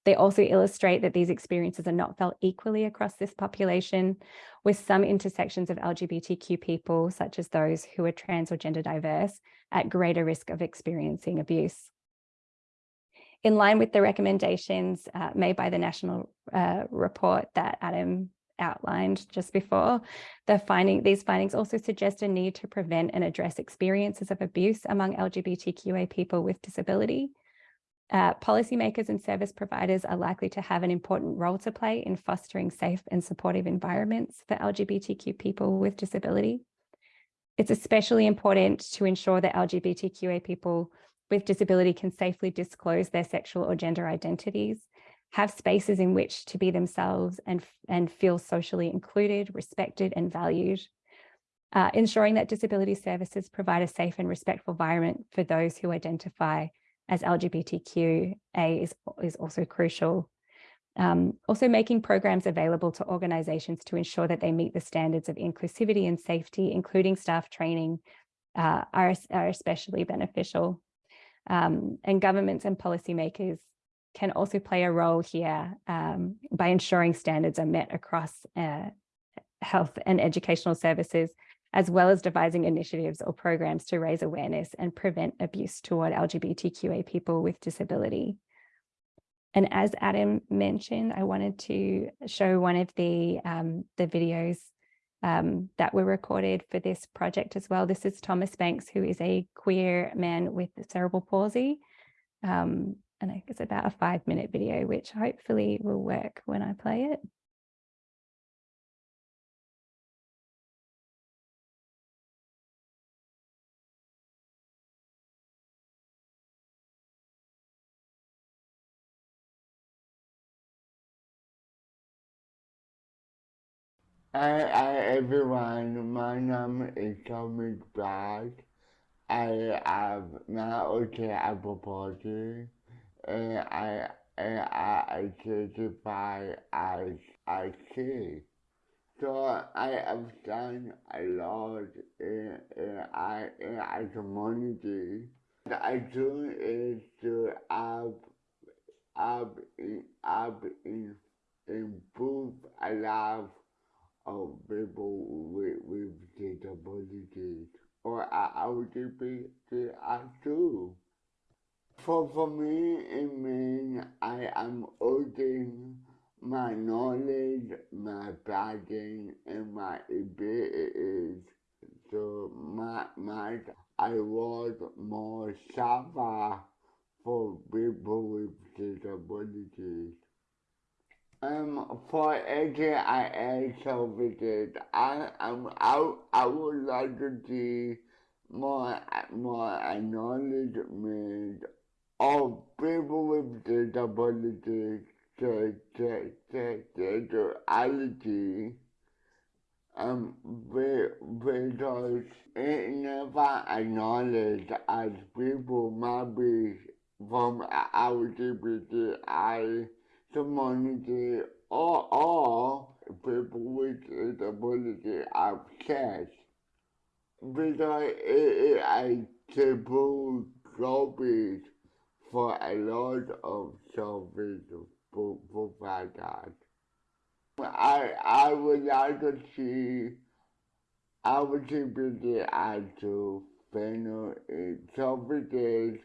Speaker 3: They also illustrate that these experiences are not felt equally across this population, with some intersections of LGBTQ people, such as those who are trans or gender diverse, at greater risk of experiencing abuse. In line with the recommendations uh, made by the national uh, report that Adam outlined just before, the finding, these findings also suggest a need to prevent and address experiences of abuse among LGBTQA people with disability. Uh, policymakers and service providers are likely to have an important role to play in fostering safe and supportive environments for LGBTQ people with disability. It's especially important to ensure that LGBTQA people with disability can safely disclose their sexual or gender identities have spaces in which to be themselves and, and feel socially included, respected and valued. Uh, ensuring that disability services provide a safe and respectful environment for those who identify as LGBTQA is, is also crucial. Um, also making programs available to organisations to ensure that they meet the standards of inclusivity and safety, including staff training, uh, are, are especially beneficial. Um, and governments and policymakers can also play a role here um, by ensuring standards are met across uh, health and educational services, as well as devising initiatives or programs to raise awareness and prevent abuse toward LGBTQA people with disability. And as Adam mentioned, I wanted to show one of the, um, the videos um, that were recorded for this project as well. This is Thomas Banks, who is a queer man with cerebral palsy. Um, and it's about a five minute video, which hopefully will work when I play it.
Speaker 4: Hi, hi everyone, my name is Thomas Black. I have now okay Apple Party and I and I identify as I see. So I have done a lot in, in, I, in our community. What I do is to have, have, have improve a life of people with, with disabilities or LGBTI too. For, for me, it means I am using my knowledge, my passion, and my abilities to my, my I was more suffer for people with disabilities. Um, for AGIA services, I am I, I would like to see more more acknowledgement of people with disabilities to to to sexuality um because it never acknowledged as people might be from LGBTI community or all people with disability access because it is a taboo topic for a lot of service providers. I I would like to see LGBTI to panel services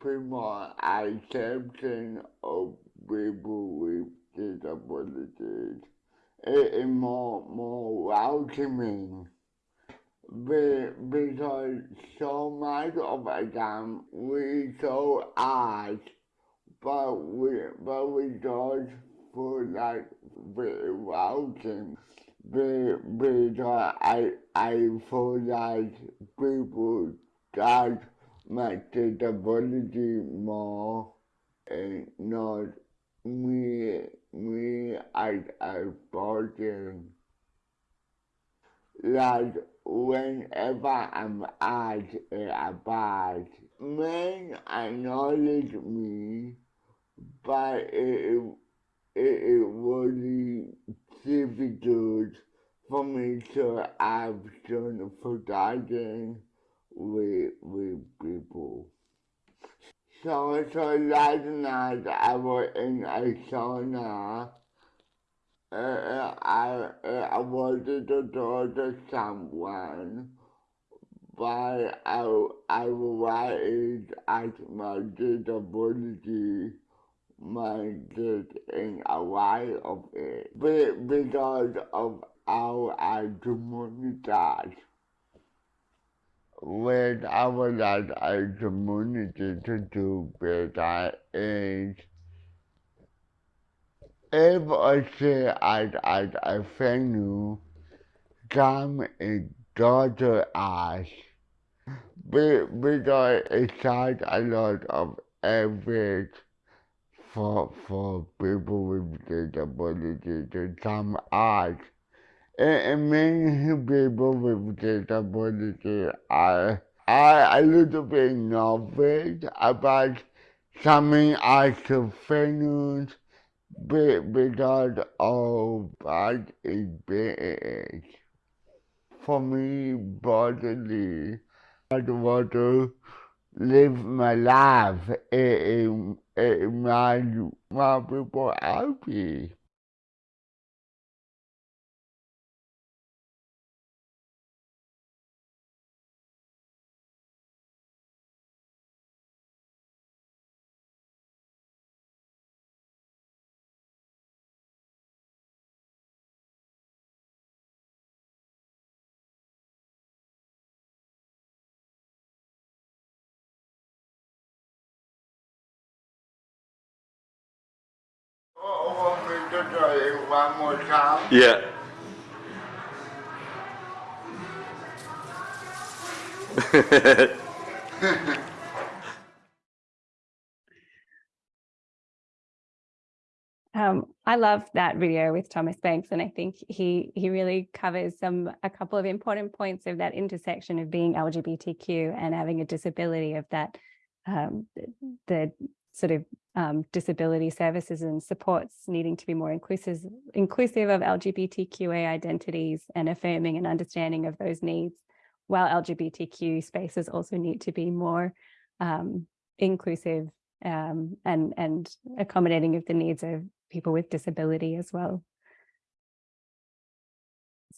Speaker 4: people accepting of people with disabilities. It is more more welcoming because so much of the time we so ask but we but we don't feel like very welcome because I I feel like people judge my disability more and not me me as a person. Like whenever I'm at a bar, men acknowledge me, but it, it, it be difficult for me to have some forgotten with, with people. So, so last night I was in a sauna. Uh, I, uh, I wanted to talk to someone, but I, I realized as my disability in a way of it because of how I communicate. I was that a community to do better is if I say I I I venue come and go to us because it's such a lot of effort for for people with disability to come out. And many people with disability are, are a little bit nervous about coming out to venues because of that is For me, bodily, I want to live my life in, in my, my people happy. One more time?
Speaker 5: Yeah.
Speaker 3: Um, I love that video with Thomas Banks, and I think he he really covers some a couple of important points of that intersection of being LGBTQ and having a disability of that um, the sort of um, disability services and supports needing to be more inclusive inclusive of LGBTQA identities and affirming and understanding of those needs, while LGBTQ spaces also need to be more um, inclusive um, and and accommodating of the needs of people with disability as well.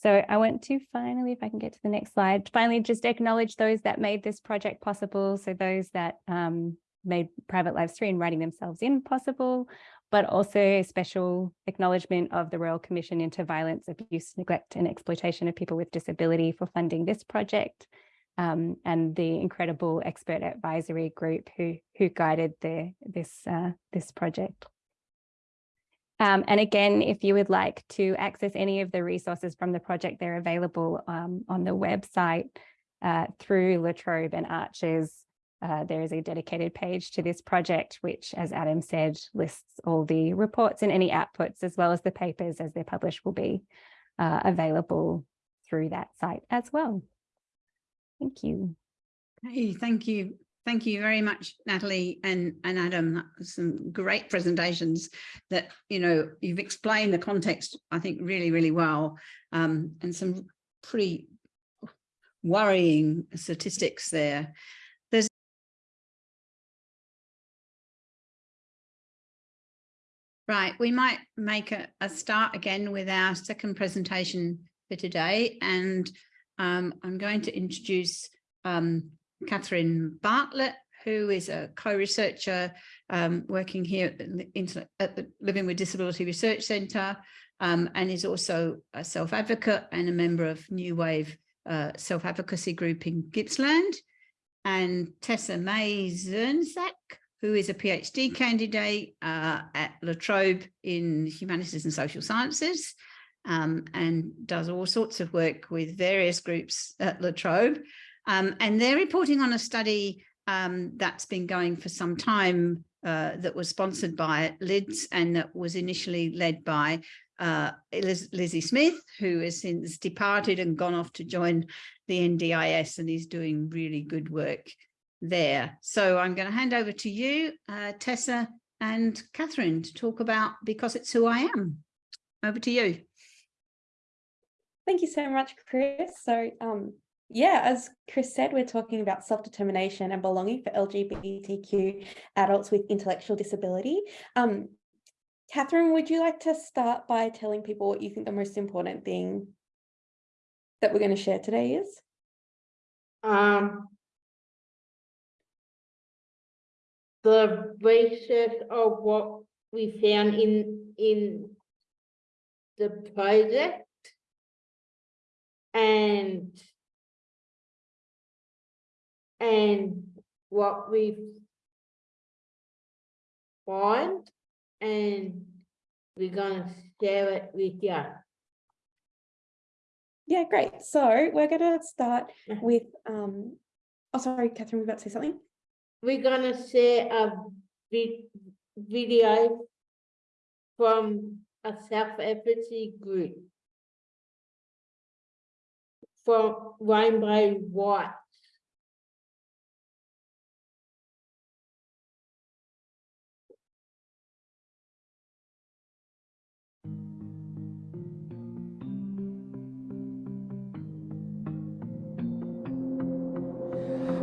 Speaker 3: So I want to finally, if I can get to the next slide, finally just acknowledge those that made this project possible. So those that um, made Private Lives 3 and Writing Themselves In possible, but also a special acknowledgement of the Royal Commission into Violence, Abuse, Neglect and Exploitation of People with Disability for funding this project. Um, and the incredible expert advisory group who who guided the this uh, this project. Um, and again, if you would like to access any of the resources from the project, they're available um, on the website uh, through La Trobe and ARCSHS. Uh, there is a dedicated page to this project, which, as Adam said, lists all the reports and any outputs, as well as the papers as they're published will be uh, available through that site as well. Thank you.
Speaker 1: Hey, thank you. Thank you very much, Natalie and, and Adam. That was some great presentations that, you know, you've explained the context, I think, really, really well. Um, and some pretty worrying statistics there. Right, we might make a, a start again with our second presentation for today. And um, I'm going to introduce um, Catherine Bartlett, who is a co-researcher um, working here at the, at the, Living with Disability Research Centre um, and is also a self-advocate and a member of New Wave uh, self-advocacy group in Gippsland. And Tessa Mazurczak, who is a PhD candidate uh, at La Trobe in Humanities and Social Sciences um, and does all sorts of work with various groups at La Trobe. Um, and they're reporting on a study um, that's been going for some time uh, that was sponsored by LIDS and that was initially led by uh, Liz Lizzie Smith, who has since departed and gone off to join the NDIS and is doing really good work there. So I'm going to hand over to you, uh, Tessa and Catherine to talk about Because It's Who I Am. Over to you.
Speaker 6: Thank you so much, Chris. So um, yeah, as Chris said, we're talking about self-determination and belonging for LGBTQ adults with intellectual disability. Um, Catherine, would you like to start by telling people what you think the most important thing that we're going to share today is?
Speaker 7: Um, the basis of what we found in in the project and and what we find and we're gonna share it with you.
Speaker 6: Yeah, great. So we're going to start with, um, oh, sorry, Catherine, we're about to say something.
Speaker 7: We're gonna share a video from a self-advocacy group from Rainbow Rights.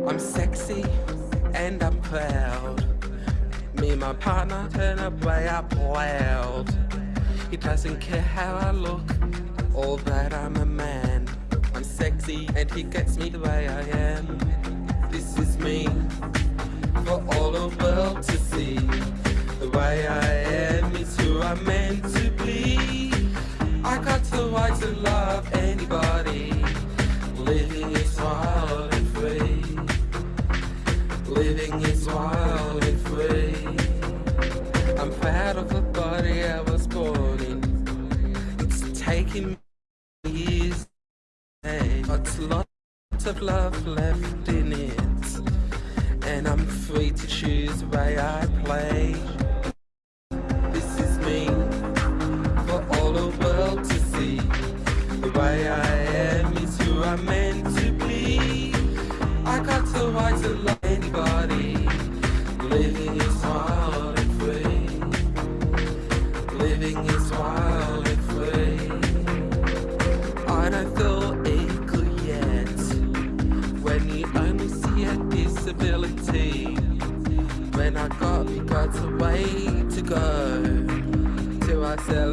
Speaker 8: I'm sexy
Speaker 5: and I'm proud. Me and my partner turn up way up loud. He doesn't care how I look or that I'm a man. I'm sexy and he gets me the way I am. This is me for all the world to see. The way I am is who I'm meant to be. I got the right to love anybody. Living is wild. Living is wild and free. I'm proud of the body I was born in. It's taken me years, but lots of love left in it. And I'm free to choose the way I play.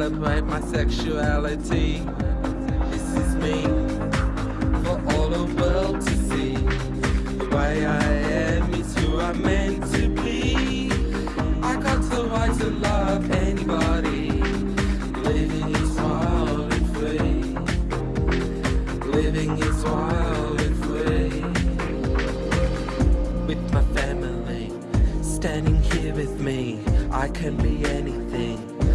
Speaker 5: Celebrate my sexuality. This is me for all the world to see. The way I am is who I'm meant to be. I got the right to love anybody. Living is wild and free. Living is wild and free. With my family, standing here with me, I can be anything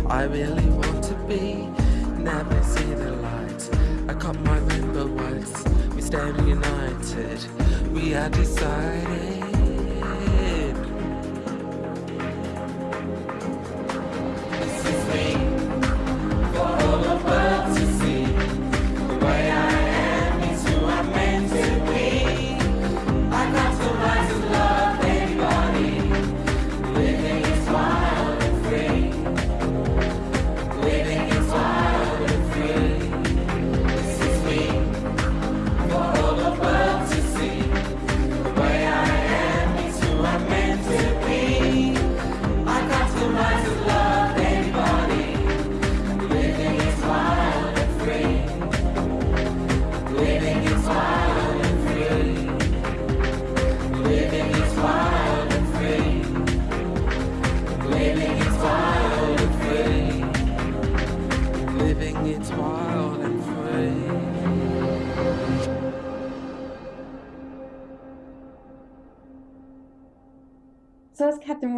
Speaker 5: I really want to be. Never see the light. I cut my rainbow rights. We stand united. We are decided.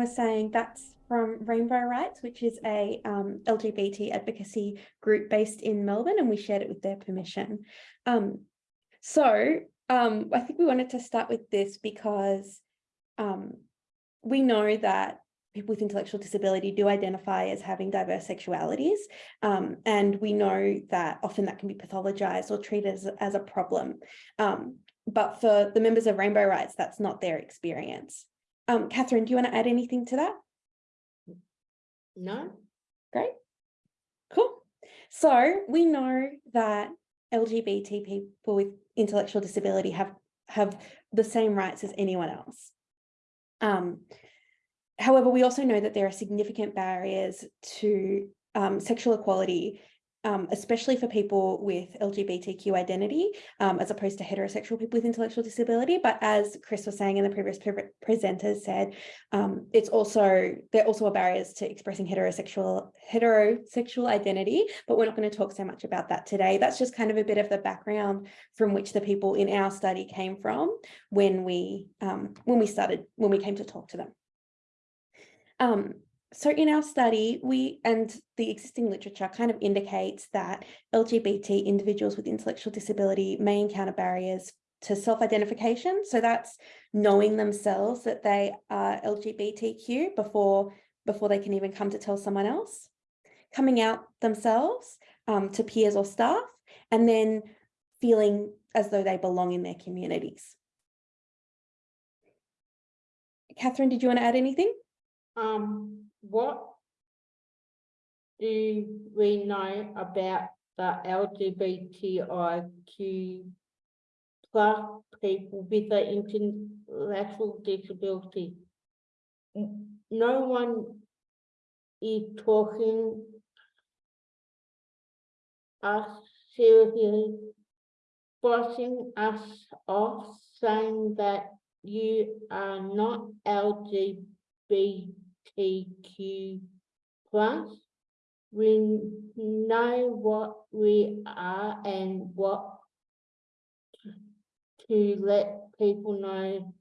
Speaker 6: Was saying, that's from Rainbow Rights, which is a um, LGBT advocacy group based in Melbourne, and we shared it with their permission. Um, so um, I think we wanted to start with this because um, we know that people with intellectual disability do identify as having diverse sexualities, um, and we know that often that can be pathologized or treated as, as a problem. Um, but for the members of Rainbow Rights, that's not their experience. Um, Catherine, do you want to add anything to that?
Speaker 7: No?
Speaker 6: Great. Cool. So we know that LGBT people with intellectual disability have, have the same rights as anyone else. Um, however, we also know that there are significant barriers to um, sexual equality, um, especially for people with LGBTQ identity, um, as opposed to heterosexual people with intellectual disability. But as Chris was saying and the previous pre presenters said, um, it's also, there also are barriers to expressing heterosexual, heterosexual identity, but we're not going to talk so much about that today. That's just kind of a bit of the background from which the people in our study came from when we, um, when we started, when we came to talk to them. So in our study, we and the existing literature kind of indicates that LGBT individuals with intellectual disability may encounter barriers to self-identification. So that's knowing themselves that they are LGBTQ before, before they can even come to tell someone else, coming out themselves um, to peers or staff, and then feeling as though they belong in their communities. Catherine, did you want to add anything?
Speaker 7: Um, what do we know about the LGBTIQ plus people with the intellectual disability. No one is talking us seriously, brushing us off, saying that you are not LGBTQ plus. We know what we are and what to let people know.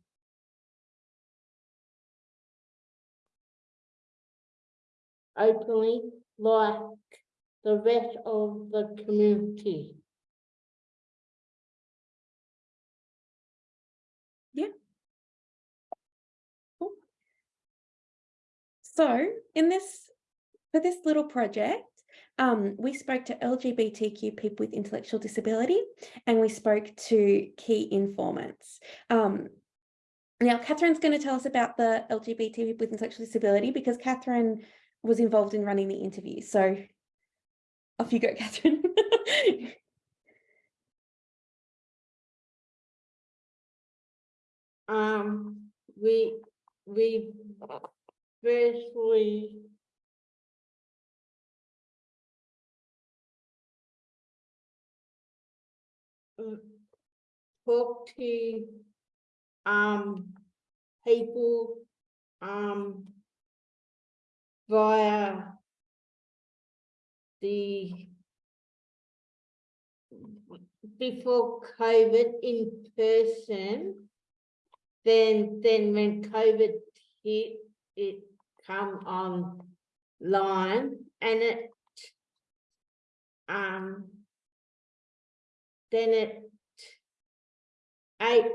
Speaker 7: Openly, like the rest of the community.
Speaker 6: So in this, for this little project, um, we spoke to LGBTQ people with intellectual disability and we spoke to key informants. Um, now, Catherine's going to tell us about the LGBT people with intellectual disability because Catherine was involved in running the interview. So off you go, Catherine.
Speaker 7: Um, we, we mm, Talk to, um, people, um. Via. The. Before COVID in person. Then, then when COVID hit, it come online and it. Um. Then it. I.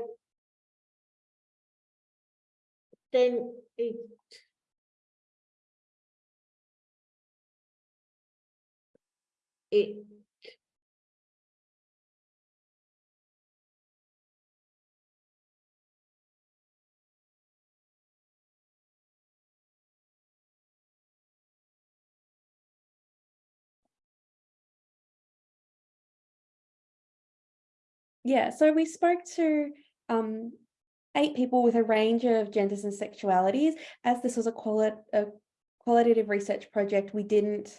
Speaker 7: Then it. It.
Speaker 6: Yeah, so we spoke to um, eight people with a range of genders and sexualities. As this was a, a qualitative research project, we didn't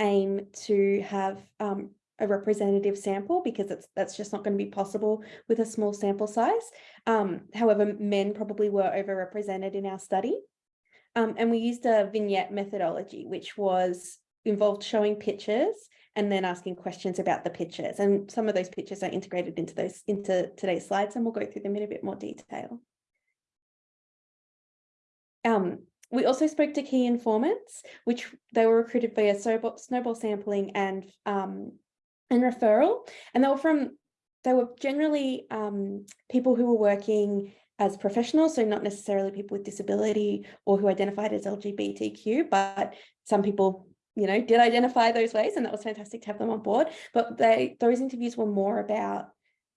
Speaker 6: aim to have um, a representative sample because it's, that's just not going to be possible with a small sample size. Um, however, men probably were overrepresented in our study. Um, and we used a vignette methodology, which was involved showing pictures and then asking questions about the pictures. And some of those pictures are integrated into those into today's slides, and we'll go through them in a bit more detail. Um, we also spoke to key informants, which they were recruited via snowball, sampling and um, and referral, and they were from they were generally um, people who were working as professionals, so not necessarily people with disability or who identified as LGBTQ, but some people you know, did identify those ways, and that was fantastic to have them on board. But they those interviews were more about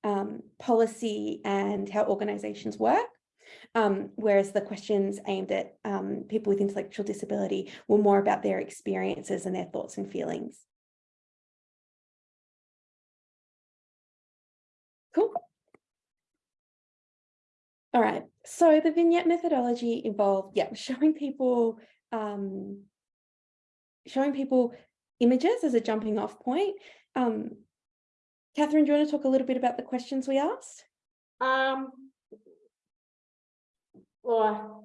Speaker 6: um, policy and how organizations work. Um, whereas the questions aimed at um, people with intellectual disability were more about their experiences and their thoughts and feelings. Cool. All right, so the vignette methodology involved, yeah, showing people um, showing people images as a jumping off point. Um, Catherine, do you want to talk a little bit about the questions we asked?
Speaker 7: Um. Or.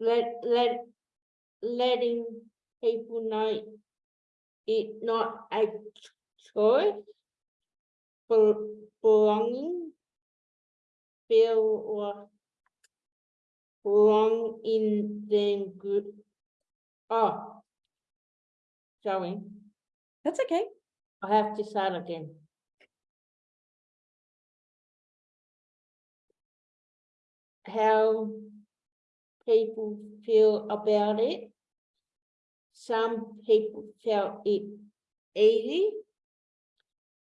Speaker 7: Let, let, letting people know it not a choice. For belonging. Feel or. Belong in the group. Oh. Sorry.
Speaker 6: That's okay.
Speaker 7: I have to start again. How people feel about it. Some people felt it easy.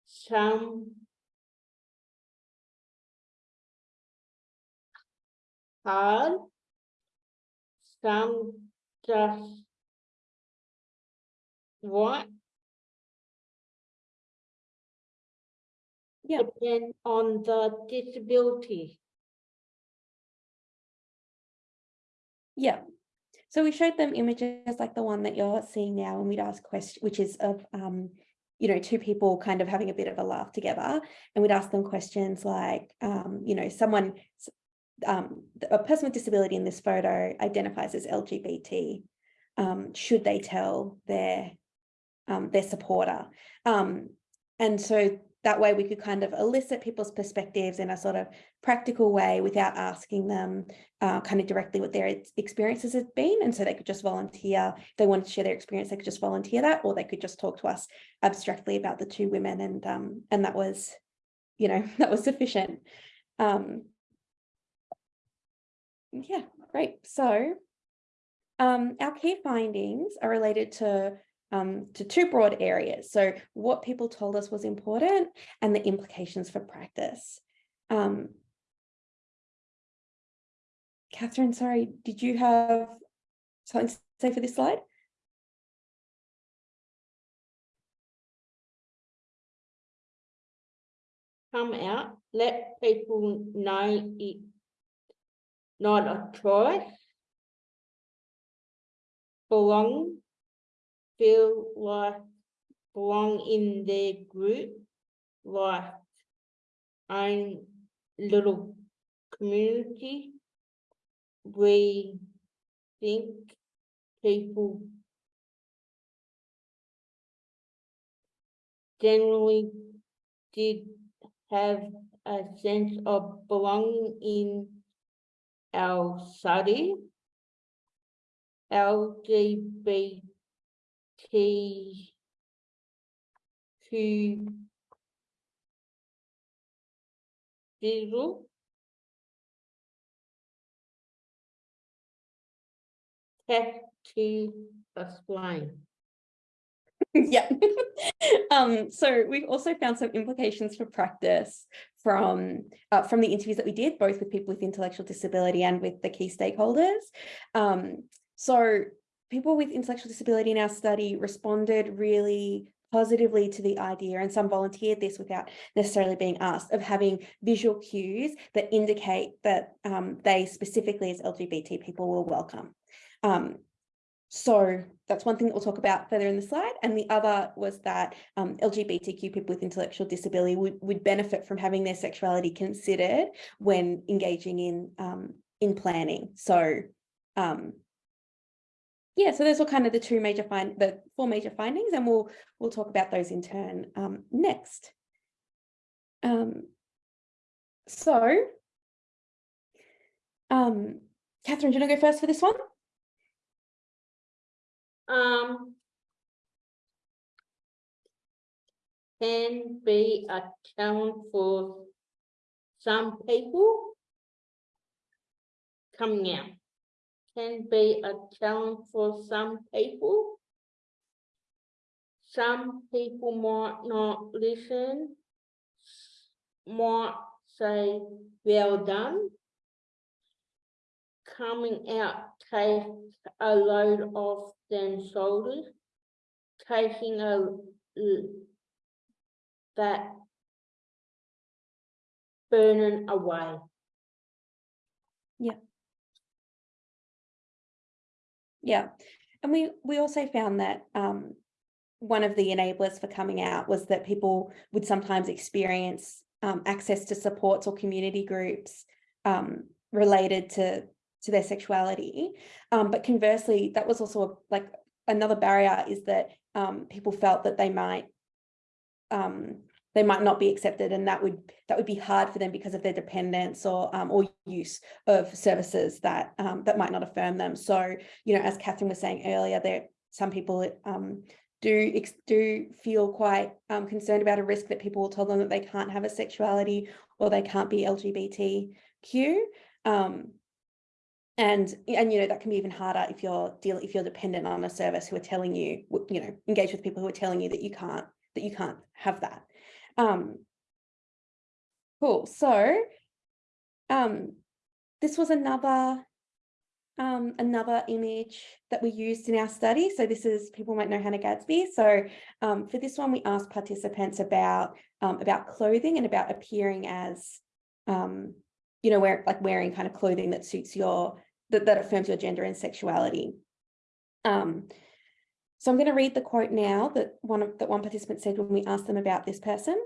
Speaker 7: Some hard. Some just what?
Speaker 6: Yeah.
Speaker 7: depend on the disability.
Speaker 6: Yeah. So we showed them images like the one that you're seeing now and we'd ask questions, which is of, um, you know, two people kind of having a bit of a laugh together. And we'd ask them questions like, um, you know, someone, um, a person with disability in this photo identifies as LGBT. Um, should they tell their, um, their supporter? Um, and so that way we could kind of elicit people's perspectives in a sort of practical way without asking them uh, kind of directly what their experiences have been. And so they could just volunteer. If they wanted to share their experience, they could just volunteer that, or they could just talk to us abstractly about the two women. And, um, and that was, you know, that was sufficient. Um, yeah, great. So um, our key findings are related to um, to two broad areas. So what people told us was important and the implications for practice. Um, Catherine, sorry, did you have something to say for this slide?
Speaker 7: Come out, let people know it not a choice. Belong, feel like belong in their group, like own little community. We think people generally did have a sense of belonging in our study. LGBT Q digital have to explain.
Speaker 6: yeah. um, so we've also found some implications for practice from uh, from the interviews that we did, both with people with intellectual disability and with the key stakeholders. Um, so people with intellectual disability in our study responded really positively to the idea and some volunteered this without necessarily being asked of having visual cues that indicate that um, they specifically as LGBT people were welcome. Um, so that's one thing that we'll talk about further in the slide. And the other was that um, LGBTQ people with intellectual disability would, would benefit from having their sexuality considered when engaging in, um, in planning. So um, yeah, so those were kind of the two major find the four major findings, and we'll we'll talk about those in turn um, next. Um, so, um, Catherine, do you want to go first for this one?
Speaker 7: Um. Can be a challenge for some people. Coming out. Can be a challenge for some people. Some people might not listen. Might say, well done. Coming out takes a load off their shoulders. Taking a that burden away.
Speaker 6: Yeah. Yeah, and we we also found that um, one of the enablers for coming out was that people would sometimes experience um, access to supports or community groups um, related to to their sexuality. Um, but conversely, that was also a, like another barrier is that um, people felt that they might um, they might not be accepted, and that would that would be hard for them because of their dependence or um, or use of services that um, that might not affirm them. So you know, as Catherine was saying earlier, there some people um, do do feel quite um, concerned about a risk that people will tell them that they can't have a sexuality or they can't be LGBTQ. And and you know that can be even harder if you're dealing if you're dependent on a service who are telling you you know engage with people who are telling you that you can't that you can't have that. Um, cool. So um, this was another um, another image that we used in our study. So this is, people might know Hannah Gadsby. So um, for this one, we asked participants about, um, about clothing and about appearing as, um, you know, wear, like wearing kind of clothing that suits your, that, that affirms your gender and sexuality. Um, so I'm going to read the quote now that one of, that one participant said when we asked them about this person.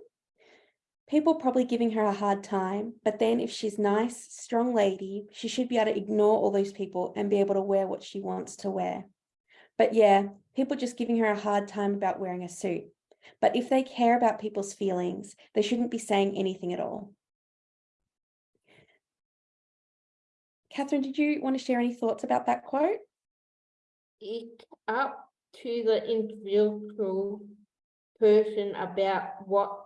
Speaker 6: People probably giving her a hard time, but then if she's nice, strong lady, she should be able to ignore all those people and be able to wear what she wants to wear. But yeah, people just giving her a hard time about wearing a suit. But if they care about people's feelings, they shouldn't be saying anything at all. Catherine, did you want to share any thoughts about that quote?
Speaker 7: It's up to the individual person about what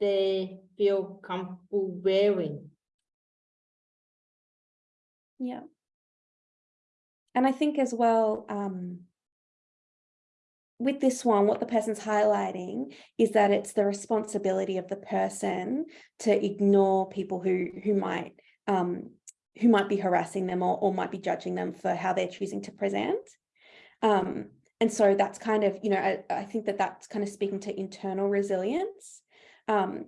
Speaker 7: they feel comfortable wearing.
Speaker 6: Yeah. And I think as well, um, with this one, what the person's highlighting is that it's the responsibility of the person to ignore people who who might um, who might be harassing them or, or might be judging them for how they're choosing to present. Um, and so that's kind of, you know, I, I think that that's kind of speaking to internal resilience. Um,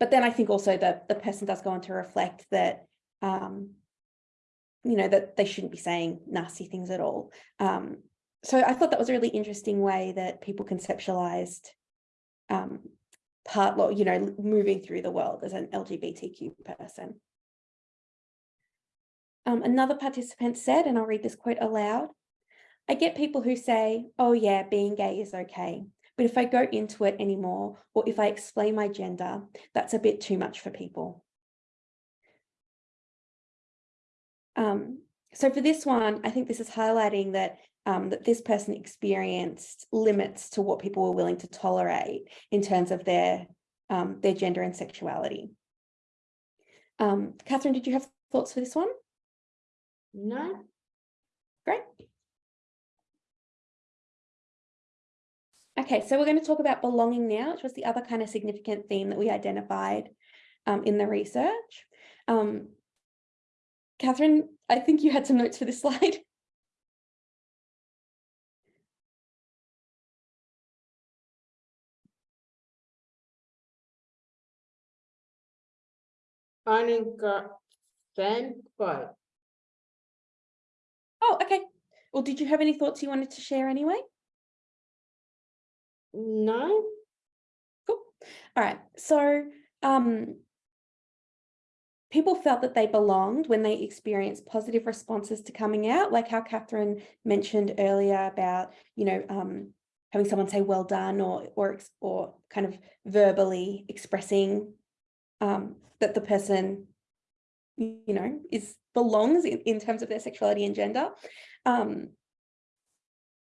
Speaker 6: but then I think also that the person does go on to reflect that, um, you know, that they shouldn't be saying nasty things at all. Um, so I thought that was a really interesting way that people conceptualized um, part, you know, moving through the world as an LGBTQ person. Um, another participant said, and I'll read this quote aloud, I get people who say, oh yeah, being gay is okay. But if I go into it anymore, or if I explain my gender, that's a bit too much for people. Um, so for this one, I think this is highlighting that um, that this person experienced limits to what people were willing to tolerate in terms of their um, their gender and sexuality. Um, Catherine, did you have thoughts for this one?
Speaker 7: No,
Speaker 6: Great. Okay, so we're going to talk about belonging now, which was the other kind of significant theme that we identified um, in the research. Um, Catherine, I think you had some notes for this slide.
Speaker 7: But
Speaker 6: Oh, okay. Well, did you have any thoughts you wanted to share anyway?
Speaker 7: no,
Speaker 6: Cool. All right. So um, people felt that they belonged when they experienced positive responses to coming out, like how Catherine mentioned earlier about, you know, um, having someone say well done or or or kind of verbally expressing um, that the person, you know, is belongs in, in terms of their sexuality and gender. Um,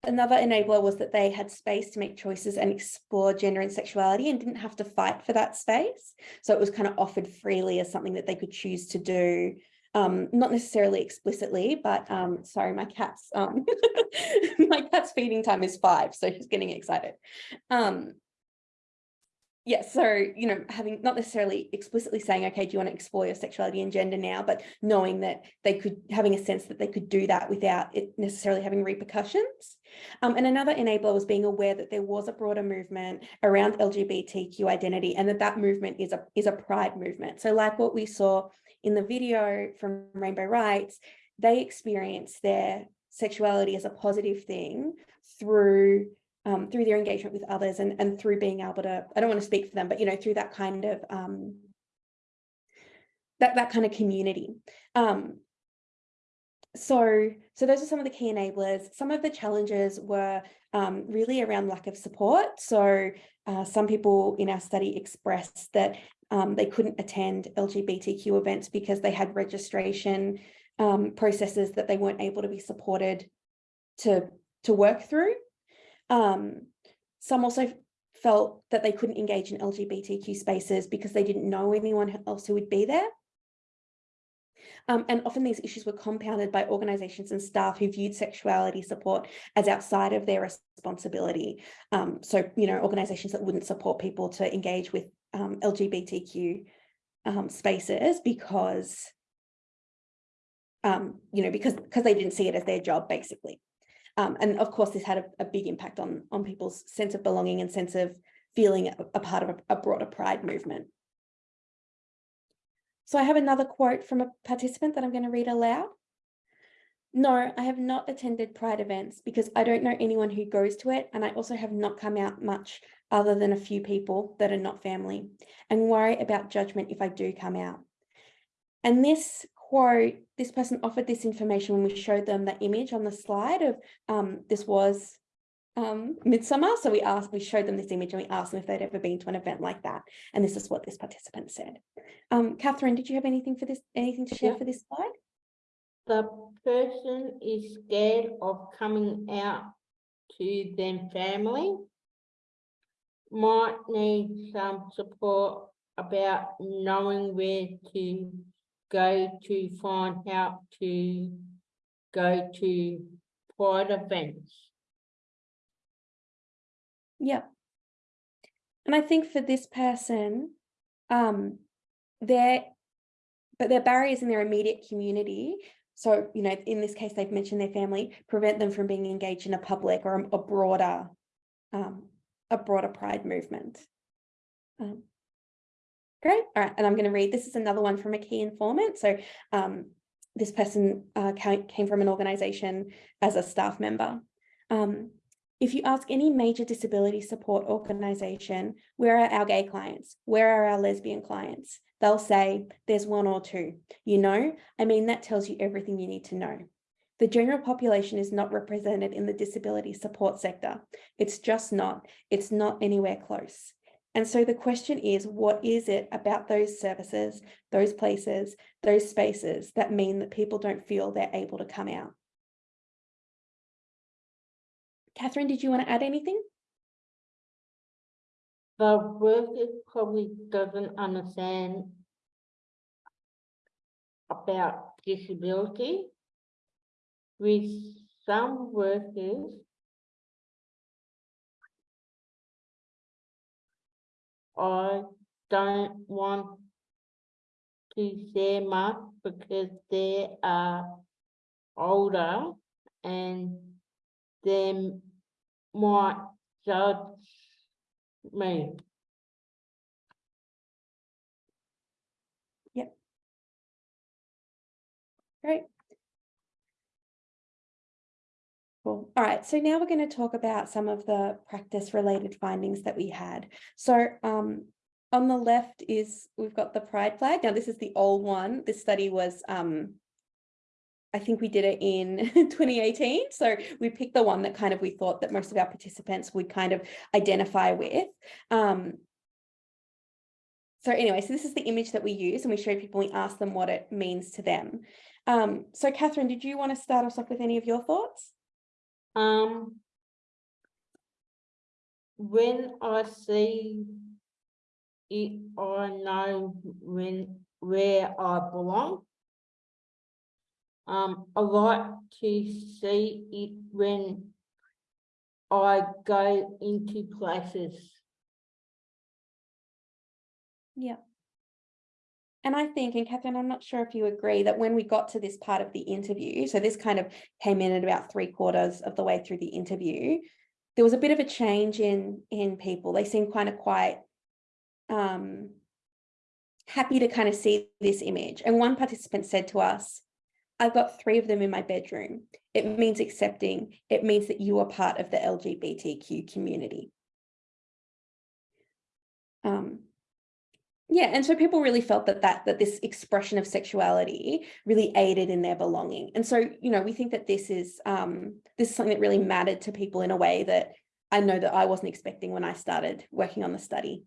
Speaker 6: Another enabler was that they had space to make choices and explore gender and sexuality and didn't have to fight for that space. So it was kind of offered freely as something that they could choose to do, um, not necessarily explicitly, but um, sorry, my cat's um, my cat's feeding time is five, so she's getting excited. Um, yeah, so, you know, having not necessarily explicitly saying, okay, do you want to explore your sexuality and gender now, but knowing that they could, having a sense that they could do that without it necessarily having repercussions. Um, and another enabler was being aware that there was a broader movement around LGBTQ identity and that that movement is a, is a pride movement. So like what we saw in the video from Rainbow Rights, they experience their sexuality as a positive thing through um, through their engagement with others and, and through being able to, I don't want to speak for them, but, you know, through that kind of, um, that, that kind of community. Um, so, so those are some of the key enablers. Some of the challenges were um, really around lack of support. So uh, some people in our study expressed that um, they couldn't attend LGBTQ events because they had registration um, processes that they weren't able to be supported to, to work through. Um, some also felt that they couldn't engage in LGBTQ spaces because they didn't know anyone else who would be there. Um, and often these issues were compounded by organisations and staff who viewed sexuality support as outside of their responsibility. Um, so, you know, organisations that wouldn't support people to engage with um, LGBTQ um, spaces because um, you know, because, because they didn't see it as their job, basically. Um, and of course, this had a, a big impact on, on people's sense of belonging and sense of feeling a, a part of a, a broader pride movement. So I have another quote from a participant that I'm going to read aloud. No, I have not attended Pride events because I don't know anyone who goes to it, and I also have not come out much other than a few people that are not family, and worry about judgment if I do come out. And this quote, this person offered this information when we showed them the image on the slide of um, this was um, Midsumma. So we asked, we showed them this image and we asked them if they'd ever been to an event like that. And this is what this participant said. Um, Catherine, did you have anything for this, anything to share
Speaker 7: Yeah.
Speaker 6: for this slide?
Speaker 7: The person is scared of coming out to their family. Might need some support about knowing where to go to find out to go to pride events.
Speaker 6: Yep. And I think for this person, um, their, but their barriers in their immediate community. So, you know, in this case, they've mentioned their family, prevent them from being engaged in a public or a broader, um, a broader pride movement. Um, great. All right. And I'm going to read, this is another one from a key informant. So, um, this person uh, came from an organization as a staff member. Um, if you ask any major disability support organization, where are our gay clients? Where are our lesbian clients? They'll say, there's one or two. You know, I mean, that tells you everything you need to know. The general population is not represented in the disability support sector. It's just not. It's not anywhere close. And so the question is, what is it about those services, those places, those spaces that mean that people don't feel they're able to come out? Catherine, did you want to add anything?
Speaker 7: The worker probably doesn't understand about disability. With some workers, I don't want to say much because they are older and they might judge me. Yep.
Speaker 6: Great. Cool. All right, so now we're going to talk about some of the practice related findings that we had. So um, on the left is, we've got the pride flag. Now this is the old one. This study was, um, I think we did it in 2018. So we picked the one that kind of we thought that most of our participants would kind of identify with. Um, so anyway, so this is the image that we use and we showed people, we asked them what it means to them. Um, so Catherine, did you want to start us off with any of your thoughts?
Speaker 7: Um. When I see it, I know when, where I belong. Um, I like to see it when I go into places.
Speaker 6: Yeah. And I think, and Catherine, I'm not sure if you agree that when we got to this part of the interview, so this kind of came in at about three quarters of the way through the interview, there was a bit of a change in in people. They seemed kind of quite um, happy to kind of see this image. And one participant said to us, I've got three of them in my bedroom. It means accepting. It means that you are part of the LGBTQ community. Um, yeah, and so people really felt that that that this expression of sexuality really aided in their belonging. And so, you know, we think that this is um, this is something that really mattered to people in a way that I know that I wasn't expecting when I started working on the study.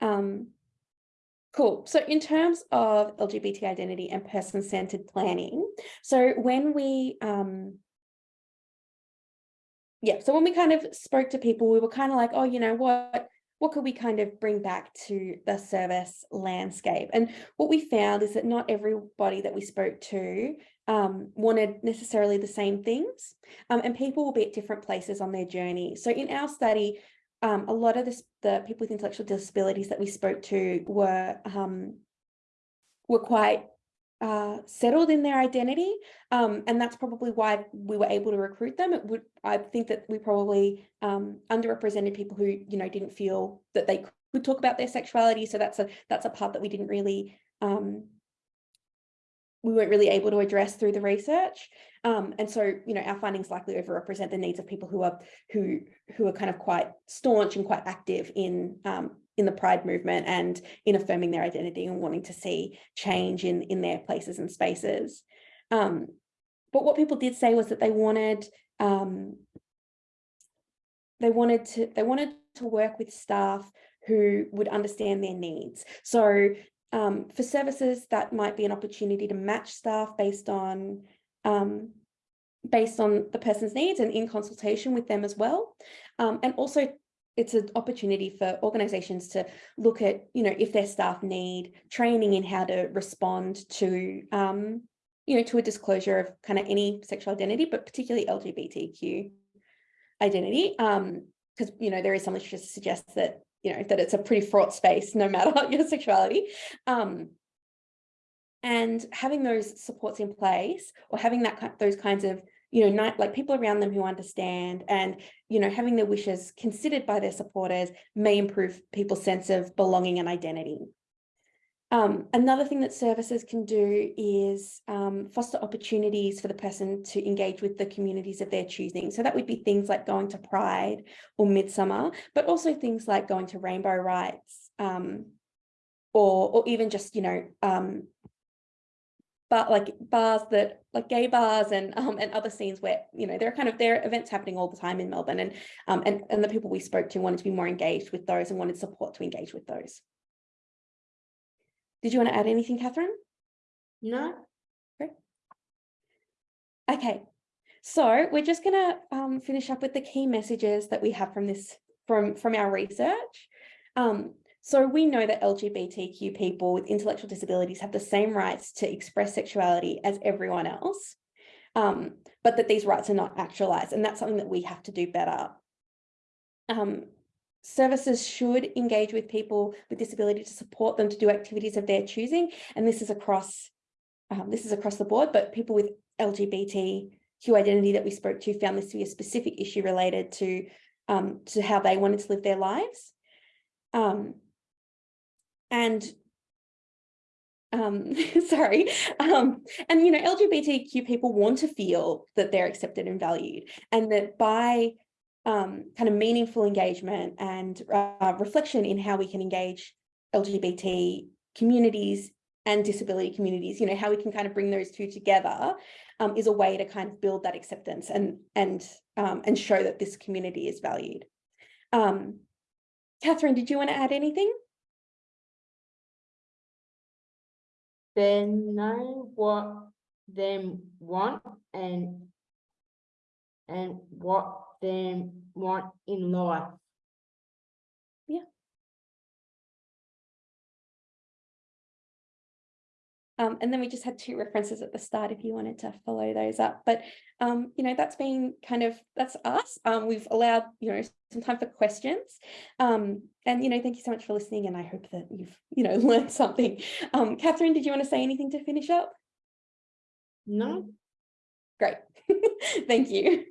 Speaker 6: Um, cool. So in terms of LGBT identity and person-centered planning, so when we um, yeah, so when we kind of spoke to people, we were kind of like, oh, you know, what what could we kind of bring back to the service landscape? And what we found is that not everybody that we spoke to um, wanted necessarily the same things, um, and people will be at different places on their journey. So in our study, um, a lot of this, the people with intellectual disabilities that we spoke to were um, were quite uh, settled in their identity. Um, and that's probably why we were able to recruit them. It would, I think that we probably um, underrepresented people who, you know, didn't feel that they could talk about their sexuality. So that's a, that's a part that we didn't really, um, we weren't really able to address through the research. Um, and so, you know, our findings likely overrepresent the needs of people who are, who, who are kind of quite staunch and quite active in, um, in the pride movement and in affirming their identity and wanting to see change in, in their places and spaces. Um, but what people did say was that they wanted, um, they wanted to, they wanted to work with staff who would understand their needs. So um, for services, that might be an opportunity to match staff based on um, based on the person's needs and in consultation with them as well. Um, and also it's an opportunity for organizations to look at, you know, if their staff need training in how to respond to, um, you know, to a disclosure of kind of any sexual identity, but particularly LGBTQ identity. Um, because, you know, there is some literature to suggest that, you know, that it's a pretty fraught space, no matter your sexuality. Um, and having those supports in place or having that those kinds of you know, not like people around them who understand and, you know, having their wishes considered by their supporters may improve people's sense of belonging and identity. Um, another thing that services can do is um, foster opportunities for the person to engage with the communities of their choosing. So that would be things like going to Pride or Midsumma, but also things like going to Rainbow Rights um, or, or even just, you know, but like bars that like gay bars and um and other scenes where you know there are kind of there are events happening all the time in Melbourne and um and and the people we spoke to wanted to be more engaged with those and wanted support to engage with those. Did you want to add anything, Catherine?
Speaker 7: No.
Speaker 6: Great. Okay, so we're just going to um, finish up with the key messages that we have from this from from our research. Um, so we know that LGBTQ people with intellectual disabilities have the same rights to express sexuality as everyone else, um, but that these rights are not actualized. And that's something that we have to do better. Um, services should engage with people with disability to support them to do activities of their choosing. And this is across um, this is across the board, but people with LGBTQ identity that we spoke to found this to be a specific issue related to, um, to how they wanted to live their lives. Um, and um, sorry, um, and you know, LGBTQ people want to feel that they're accepted and valued and that by um, kind of meaningful engagement and uh, reflection in how we can engage LGBT communities and disability communities, you know, how we can kind of bring those two together um, is a way to kind of build that acceptance and and um, and show that this community is valued. Um, Catherine, did you want to add anything?
Speaker 7: They know what them want and and what them want in life.
Speaker 6: Um, and then we just had two references at the start if you wanted to follow those up. But, um, you know, that's been kind of, that's us. Um, we've allowed, you know, some time for questions. Um, and, you know, thank you so much for listening. And I hope that you've, you know, learned something. Um, Catherine, did you want to say anything to finish up?
Speaker 7: No.
Speaker 6: Great. thank you.